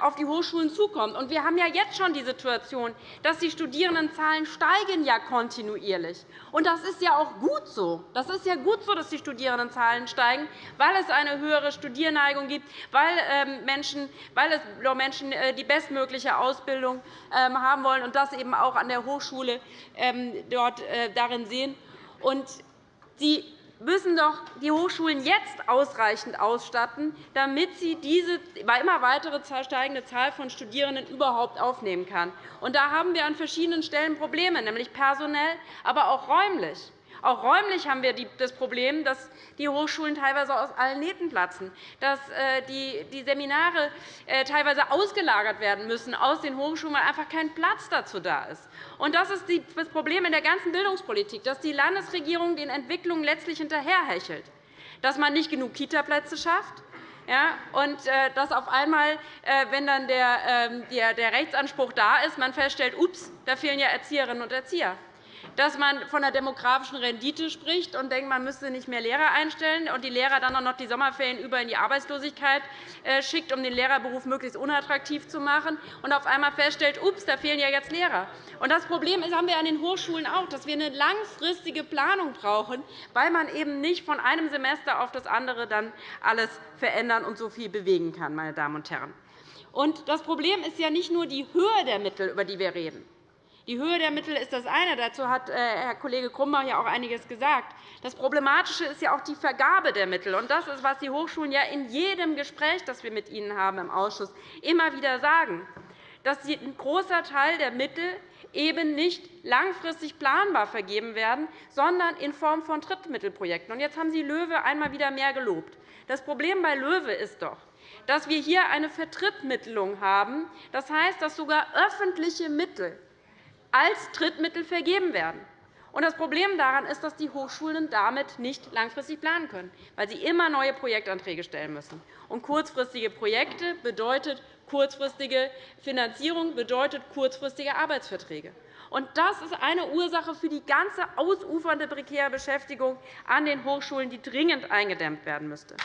D: auf die Hochschulen zukommt. Wir haben ja jetzt schon die Situation, dass die Studierendenzahlen steigen ja kontinuierlich. Und das ist ja auch gut so. Das ist ja gut so, dass die Studierendenzahlen steigen, weil es eine höhere Studierneigung gibt, weil, ähm, Menschen, weil es Menschen äh, die bestmögliche Ausbildung ähm, haben wollen und das eben auch an der Hochschule ähm, dort äh, darin sehen. Die müssen doch die Hochschulen jetzt ausreichend ausstatten, damit sie diese immer weitere steigende Zahl von Studierenden überhaupt aufnehmen kann. Da haben wir an verschiedenen Stellen Probleme, nämlich personell, aber auch räumlich. Auch räumlich haben wir das Problem, dass die Hochschulen teilweise aus allen Nähten platzen, dass äh, die Seminare äh, teilweise ausgelagert werden müssen aus den Hochschulen, weil einfach kein Platz dazu da ist. das ist das Problem in der ganzen Bildungspolitik, dass die Landesregierung den Entwicklungen letztlich hinterherhechelt, dass man nicht genug Kitaplätze schafft, ja, und äh, dass auf einmal, wenn dann ähm, der Rechtsanspruch da ist, man feststellt, ups, da fehlen ja Erzieherinnen und Erzieher dass man von der demografischen Rendite spricht und denkt, man müsste nicht mehr Lehrer einstellen und die Lehrer dann auch noch die Sommerferien über in die Arbeitslosigkeit äh, schickt, um den Lehrerberuf möglichst unattraktiv zu machen, und auf einmal feststellt, ups, da fehlen ja jetzt Lehrer. das Problem haben wir an den Hochschulen auch, dass wir eine langfristige Planung brauchen, weil man eben nicht von einem Semester auf das andere dann alles verändern und so viel bewegen kann. Meine Damen und Herren. das Problem ist ja nicht nur die Höhe der Mittel, über die wir reden. Die Höhe der Mittel ist das eine. Dazu hat äh, Herr Kollege Grumbach ja auch einiges gesagt. Das Problematische ist ja auch die Vergabe der Mittel. Das ist, was die Hochschulen ja in jedem Gespräch, das wir mit ihnen haben im Ausschuss, immer wieder sagen, dass ein großer Teil der Mittel eben nicht langfristig planbar vergeben werden, sondern in Form von Drittmittelprojekten. Jetzt haben Sie LOEWE einmal wieder mehr gelobt. Das Problem bei LOEWE ist doch, dass wir hier eine Vertrittmittelung haben. Das heißt, dass sogar öffentliche Mittel als Drittmittel vergeben werden. Das Problem daran ist, dass die Hochschulen damit nicht langfristig planen können, weil sie immer neue Projektanträge stellen müssen. Kurzfristige Projekte bedeutet kurzfristige Finanzierung, bedeutet kurzfristige Arbeitsverträge. Und das ist eine Ursache für die ganze ausufernde prekäre Beschäftigung an den Hochschulen, die dringend eingedämmt werden müsste.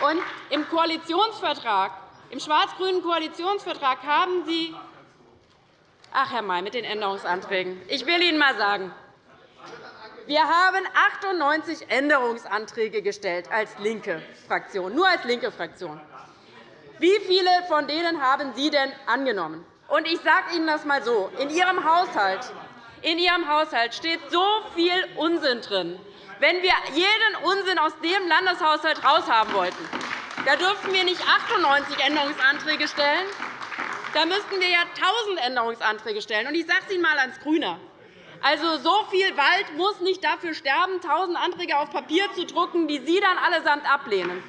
D: Und im Koalitionsvertrag, im schwarz-grünen Koalitionsvertrag haben Sie Ach, Herr May, mit den Änderungsanträgen. Ich will Ihnen einmal sagen, wir haben 98 Änderungsanträge gestellt als linke Fraktion, nur als linke Fraktion. Wie viele von denen haben Sie denn angenommen? Und ich sage Ihnen das einmal so. In Ihrem Haushalt in Ihrem Haushalt steht so viel Unsinn drin. Wenn wir jeden Unsinn aus dem Landeshaushalt heraushaben wollten, Da dürften wir nicht 98 Änderungsanträge stellen. Da müssten wir ja 1.000 Änderungsanträge stellen. Ich sage es Ihnen einmal als Grüner. Also, so viel Wald muss nicht dafür sterben, 1.000 Anträge auf Papier zu drucken, die Sie dann allesamt ablehnen.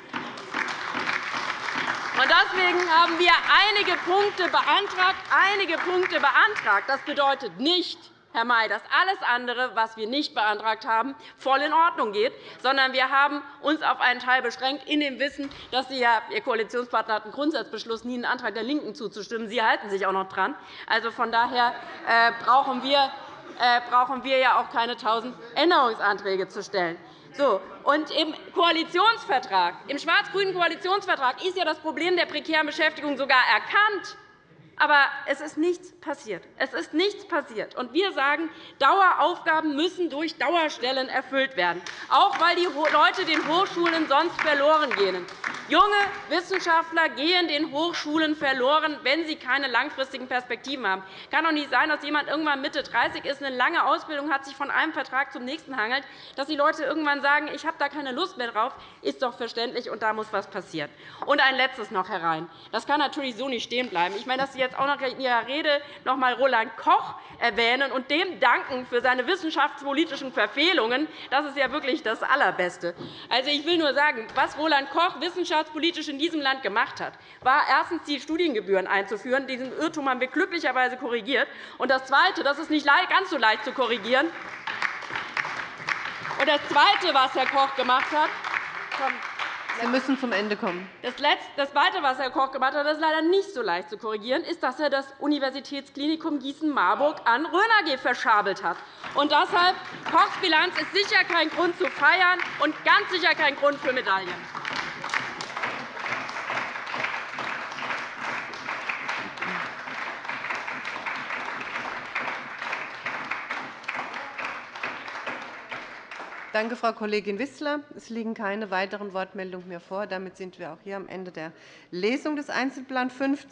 D: Deswegen haben wir einige Punkte beantragt. Einige Punkte beantragt. Das bedeutet nicht, Herr May, dass alles andere, was wir nicht beantragt haben, voll in Ordnung geht, sondern wir haben uns auf einen Teil beschränkt, in dem Wissen, dass Sie, ja, Ihr Koalitionspartner hat einen Grundsatzbeschluss, nie einen Antrag der LINKEN zuzustimmen. Sie halten sich auch noch dran. Also, von daher äh, brauchen wir äh, brauchen wir ja auch keine 1.000 Änderungsanträge zu stellen. So, und Im Koalitionsvertrag, im schwarz-grünen Koalitionsvertrag ist ja das Problem der prekären Beschäftigung sogar erkannt. Aber es ist nichts passiert. Es ist nichts passiert. Und wir sagen, Daueraufgaben müssen durch Dauerstellen erfüllt werden, auch weil die Leute den Hochschulen sonst verloren gehen. Junge Wissenschaftler gehen den Hochschulen verloren, wenn sie keine langfristigen Perspektiven haben. Es kann doch nicht sein, dass jemand irgendwann Mitte 30 ist, eine lange Ausbildung hat, sich von einem Vertrag zum nächsten hangelt, dass die Leute irgendwann sagen, ich habe da keine Lust mehr drauf. ist doch verständlich, und da muss etwas passieren. Und ein Letztes noch, Herr Rhein. Das kann natürlich so nicht stehen bleiben. Ich meine, dass Sie jetzt auch noch in Ihrer Rede noch einmal Roland Koch erwähnen und dem danken für seine wissenschaftspolitischen Verfehlungen. Das ist ja wirklich das Allerbeste. Also, ich will nur sagen, was Roland Koch wissenschaftspolitisch in diesem Land gemacht hat, war erstens die Studiengebühren einzuführen. Diesen Irrtum haben wir glücklicherweise korrigiert. Und das Zweite, das ist nicht ganz so leicht zu korrigieren. Und das Zweite, was Herr Koch gemacht hat,
A: Sie müssen zum Ende kommen.
D: Das Zweite, was Herr Koch gemacht hat, das ist leider nicht so leicht zu korrigieren, ist, dass er das Universitätsklinikum Gießen-Marburg an Röner verschabelt hat. Und deshalb Kochs Bilanz ist sicher kein Grund zu feiern und ganz sicher kein Grund für Medaillen.
A: Danke, Frau Kollegin Wissler. Es liegen keine weiteren Wortmeldungen mehr vor. Damit sind wir auch hier am Ende der Lesung des Einzelplans 15.